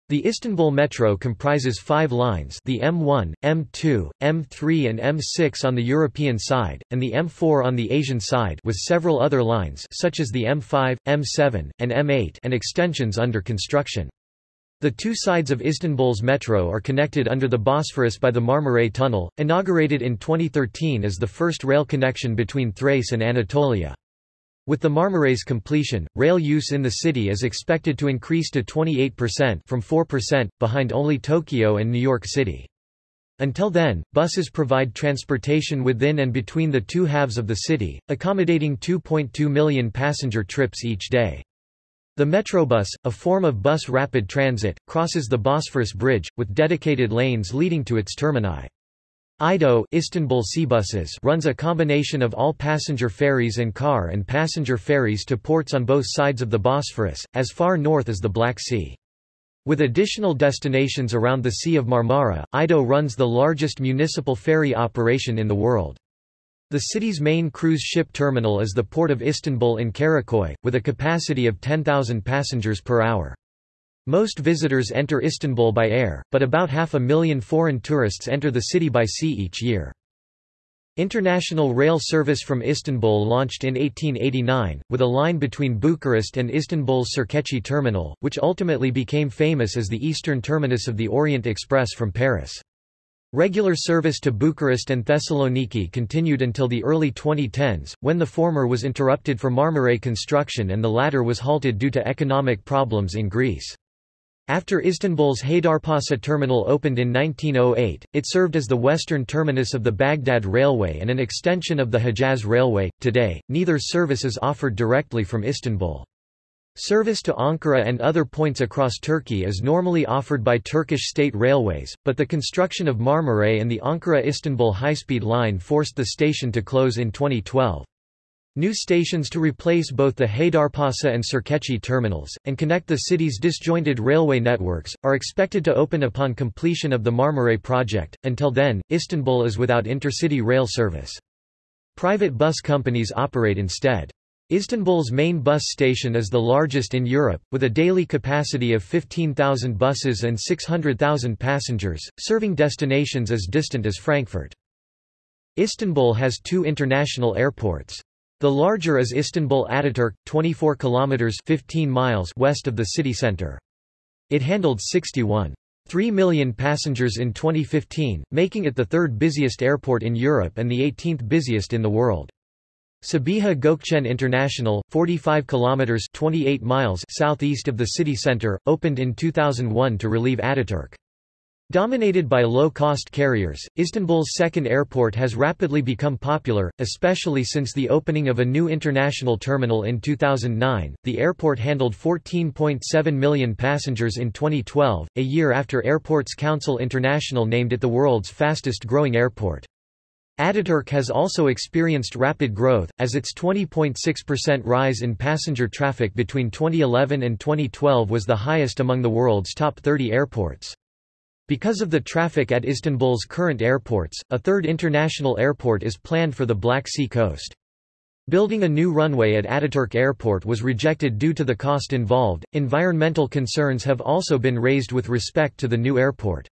The Istanbul Metro comprises five lines the M1, M2, M3 and M6 on the European side, and the M4 on the Asian side with several other lines such as the M5, M7, and M8 and extensions under construction. The two sides of Istanbul's metro are connected under the Bosphorus by the Marmaray Tunnel, inaugurated in 2013 as the first rail connection between Thrace and Anatolia. With the Marmaray's completion, rail use in the city is expected to increase to 28% from 4%, behind only Tokyo and New York City. Until then, buses provide transportation within and between the two halves of the city, accommodating 2.2 million passenger trips each day. The Metrobus, a form of bus rapid transit, crosses the Bosphorus Bridge, with dedicated lanes leading to its termini. IDO Istanbul Seabuses runs a combination of all-passenger ferries and car and passenger ferries to ports on both sides of the Bosphorus, as far north as the Black Sea. With additional destinations around the Sea of Marmara, IDO runs the largest municipal ferry operation in the world. The city's main cruise ship terminal is the port of Istanbul in Karakoy, with a capacity of 10,000 passengers per hour. Most visitors enter Istanbul by air, but about half a million foreign tourists enter the city by sea each year. International rail service from Istanbul launched in 1889, with a line between Bucharest and Istanbul's Sirkeci terminal, which ultimately became famous as the eastern terminus of the Orient Express from Paris. Regular service to Bucharest and Thessaloniki continued until the early 2010s, when the former was interrupted for Marmaray construction and the latter was halted due to economic problems in Greece. After Istanbul's Haydarpasa terminal opened in 1908, it served as the western terminus of the Baghdad Railway and an extension of the Hejaz Railway. Today, neither service is offered directly from Istanbul. Service to Ankara and other points across Turkey is normally offered by Turkish state railways, but the construction of Marmaray and the Ankara-Istanbul high-speed line forced the station to close in 2012. New stations to replace both the Haydarpasa and Sirkeci terminals, and connect the city's disjointed railway networks, are expected to open upon completion of the Marmaray project. Until then, Istanbul is without intercity rail service. Private bus companies operate instead. Istanbul's main bus station is the largest in Europe, with a daily capacity of 15,000 buses and 600,000 passengers, serving destinations as distant as Frankfurt. Istanbul has two international airports. The larger is Istanbul Ataturk, 24 kilometers 15 miles west of the city center. It handled 61.3 million passengers in 2015, making it the third busiest airport in Europe and the 18th busiest in the world. Sabiha Gökçen International, 45 kilometers 28 miles southeast of the city center, opened in 2001 to relieve Ataturk. Dominated by low-cost carriers, Istanbul's second airport has rapidly become popular, especially since the opening of a new international terminal in 2009. The airport handled 14.7 million passengers in 2012, a year after Airports Council International named it the world's fastest-growing airport. Ataturk has also experienced rapid growth, as its 20.6% rise in passenger traffic between 2011 and 2012 was the highest among the world's top 30 airports. Because of the traffic at Istanbul's current airports, a third international airport is planned for the Black Sea coast. Building a new runway at Ataturk Airport was rejected due to the cost involved. Environmental concerns have also been raised with respect to the new airport.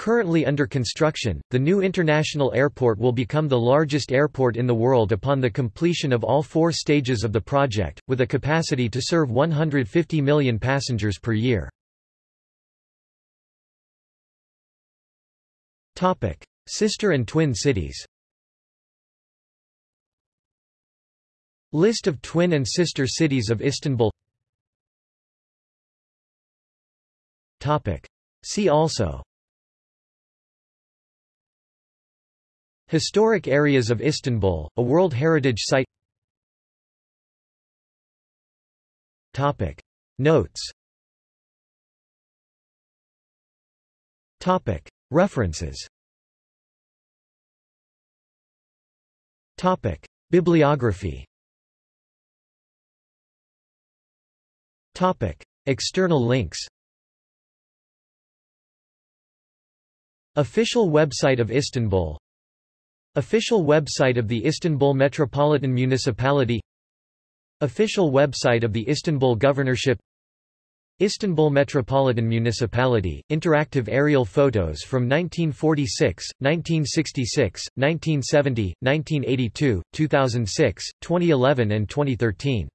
Currently under construction, the new international airport will become the largest airport in the world upon the completion of all four stages of the project, with a capacity to serve 150 million passengers per year. Sister and twin cities List of twin and sister cities of Istanbul See also Historic areas of Istanbul, a World Heritage Site Topic. Notes Topic. References Topic. Bibliography Topic. External links Official website of Istanbul Official website of the Istanbul Metropolitan Municipality. Official website of the Istanbul Governorship. Istanbul Metropolitan Municipality, interactive aerial photos from 1946, 1966, 1970, 1982, 2006, 2011 and 2013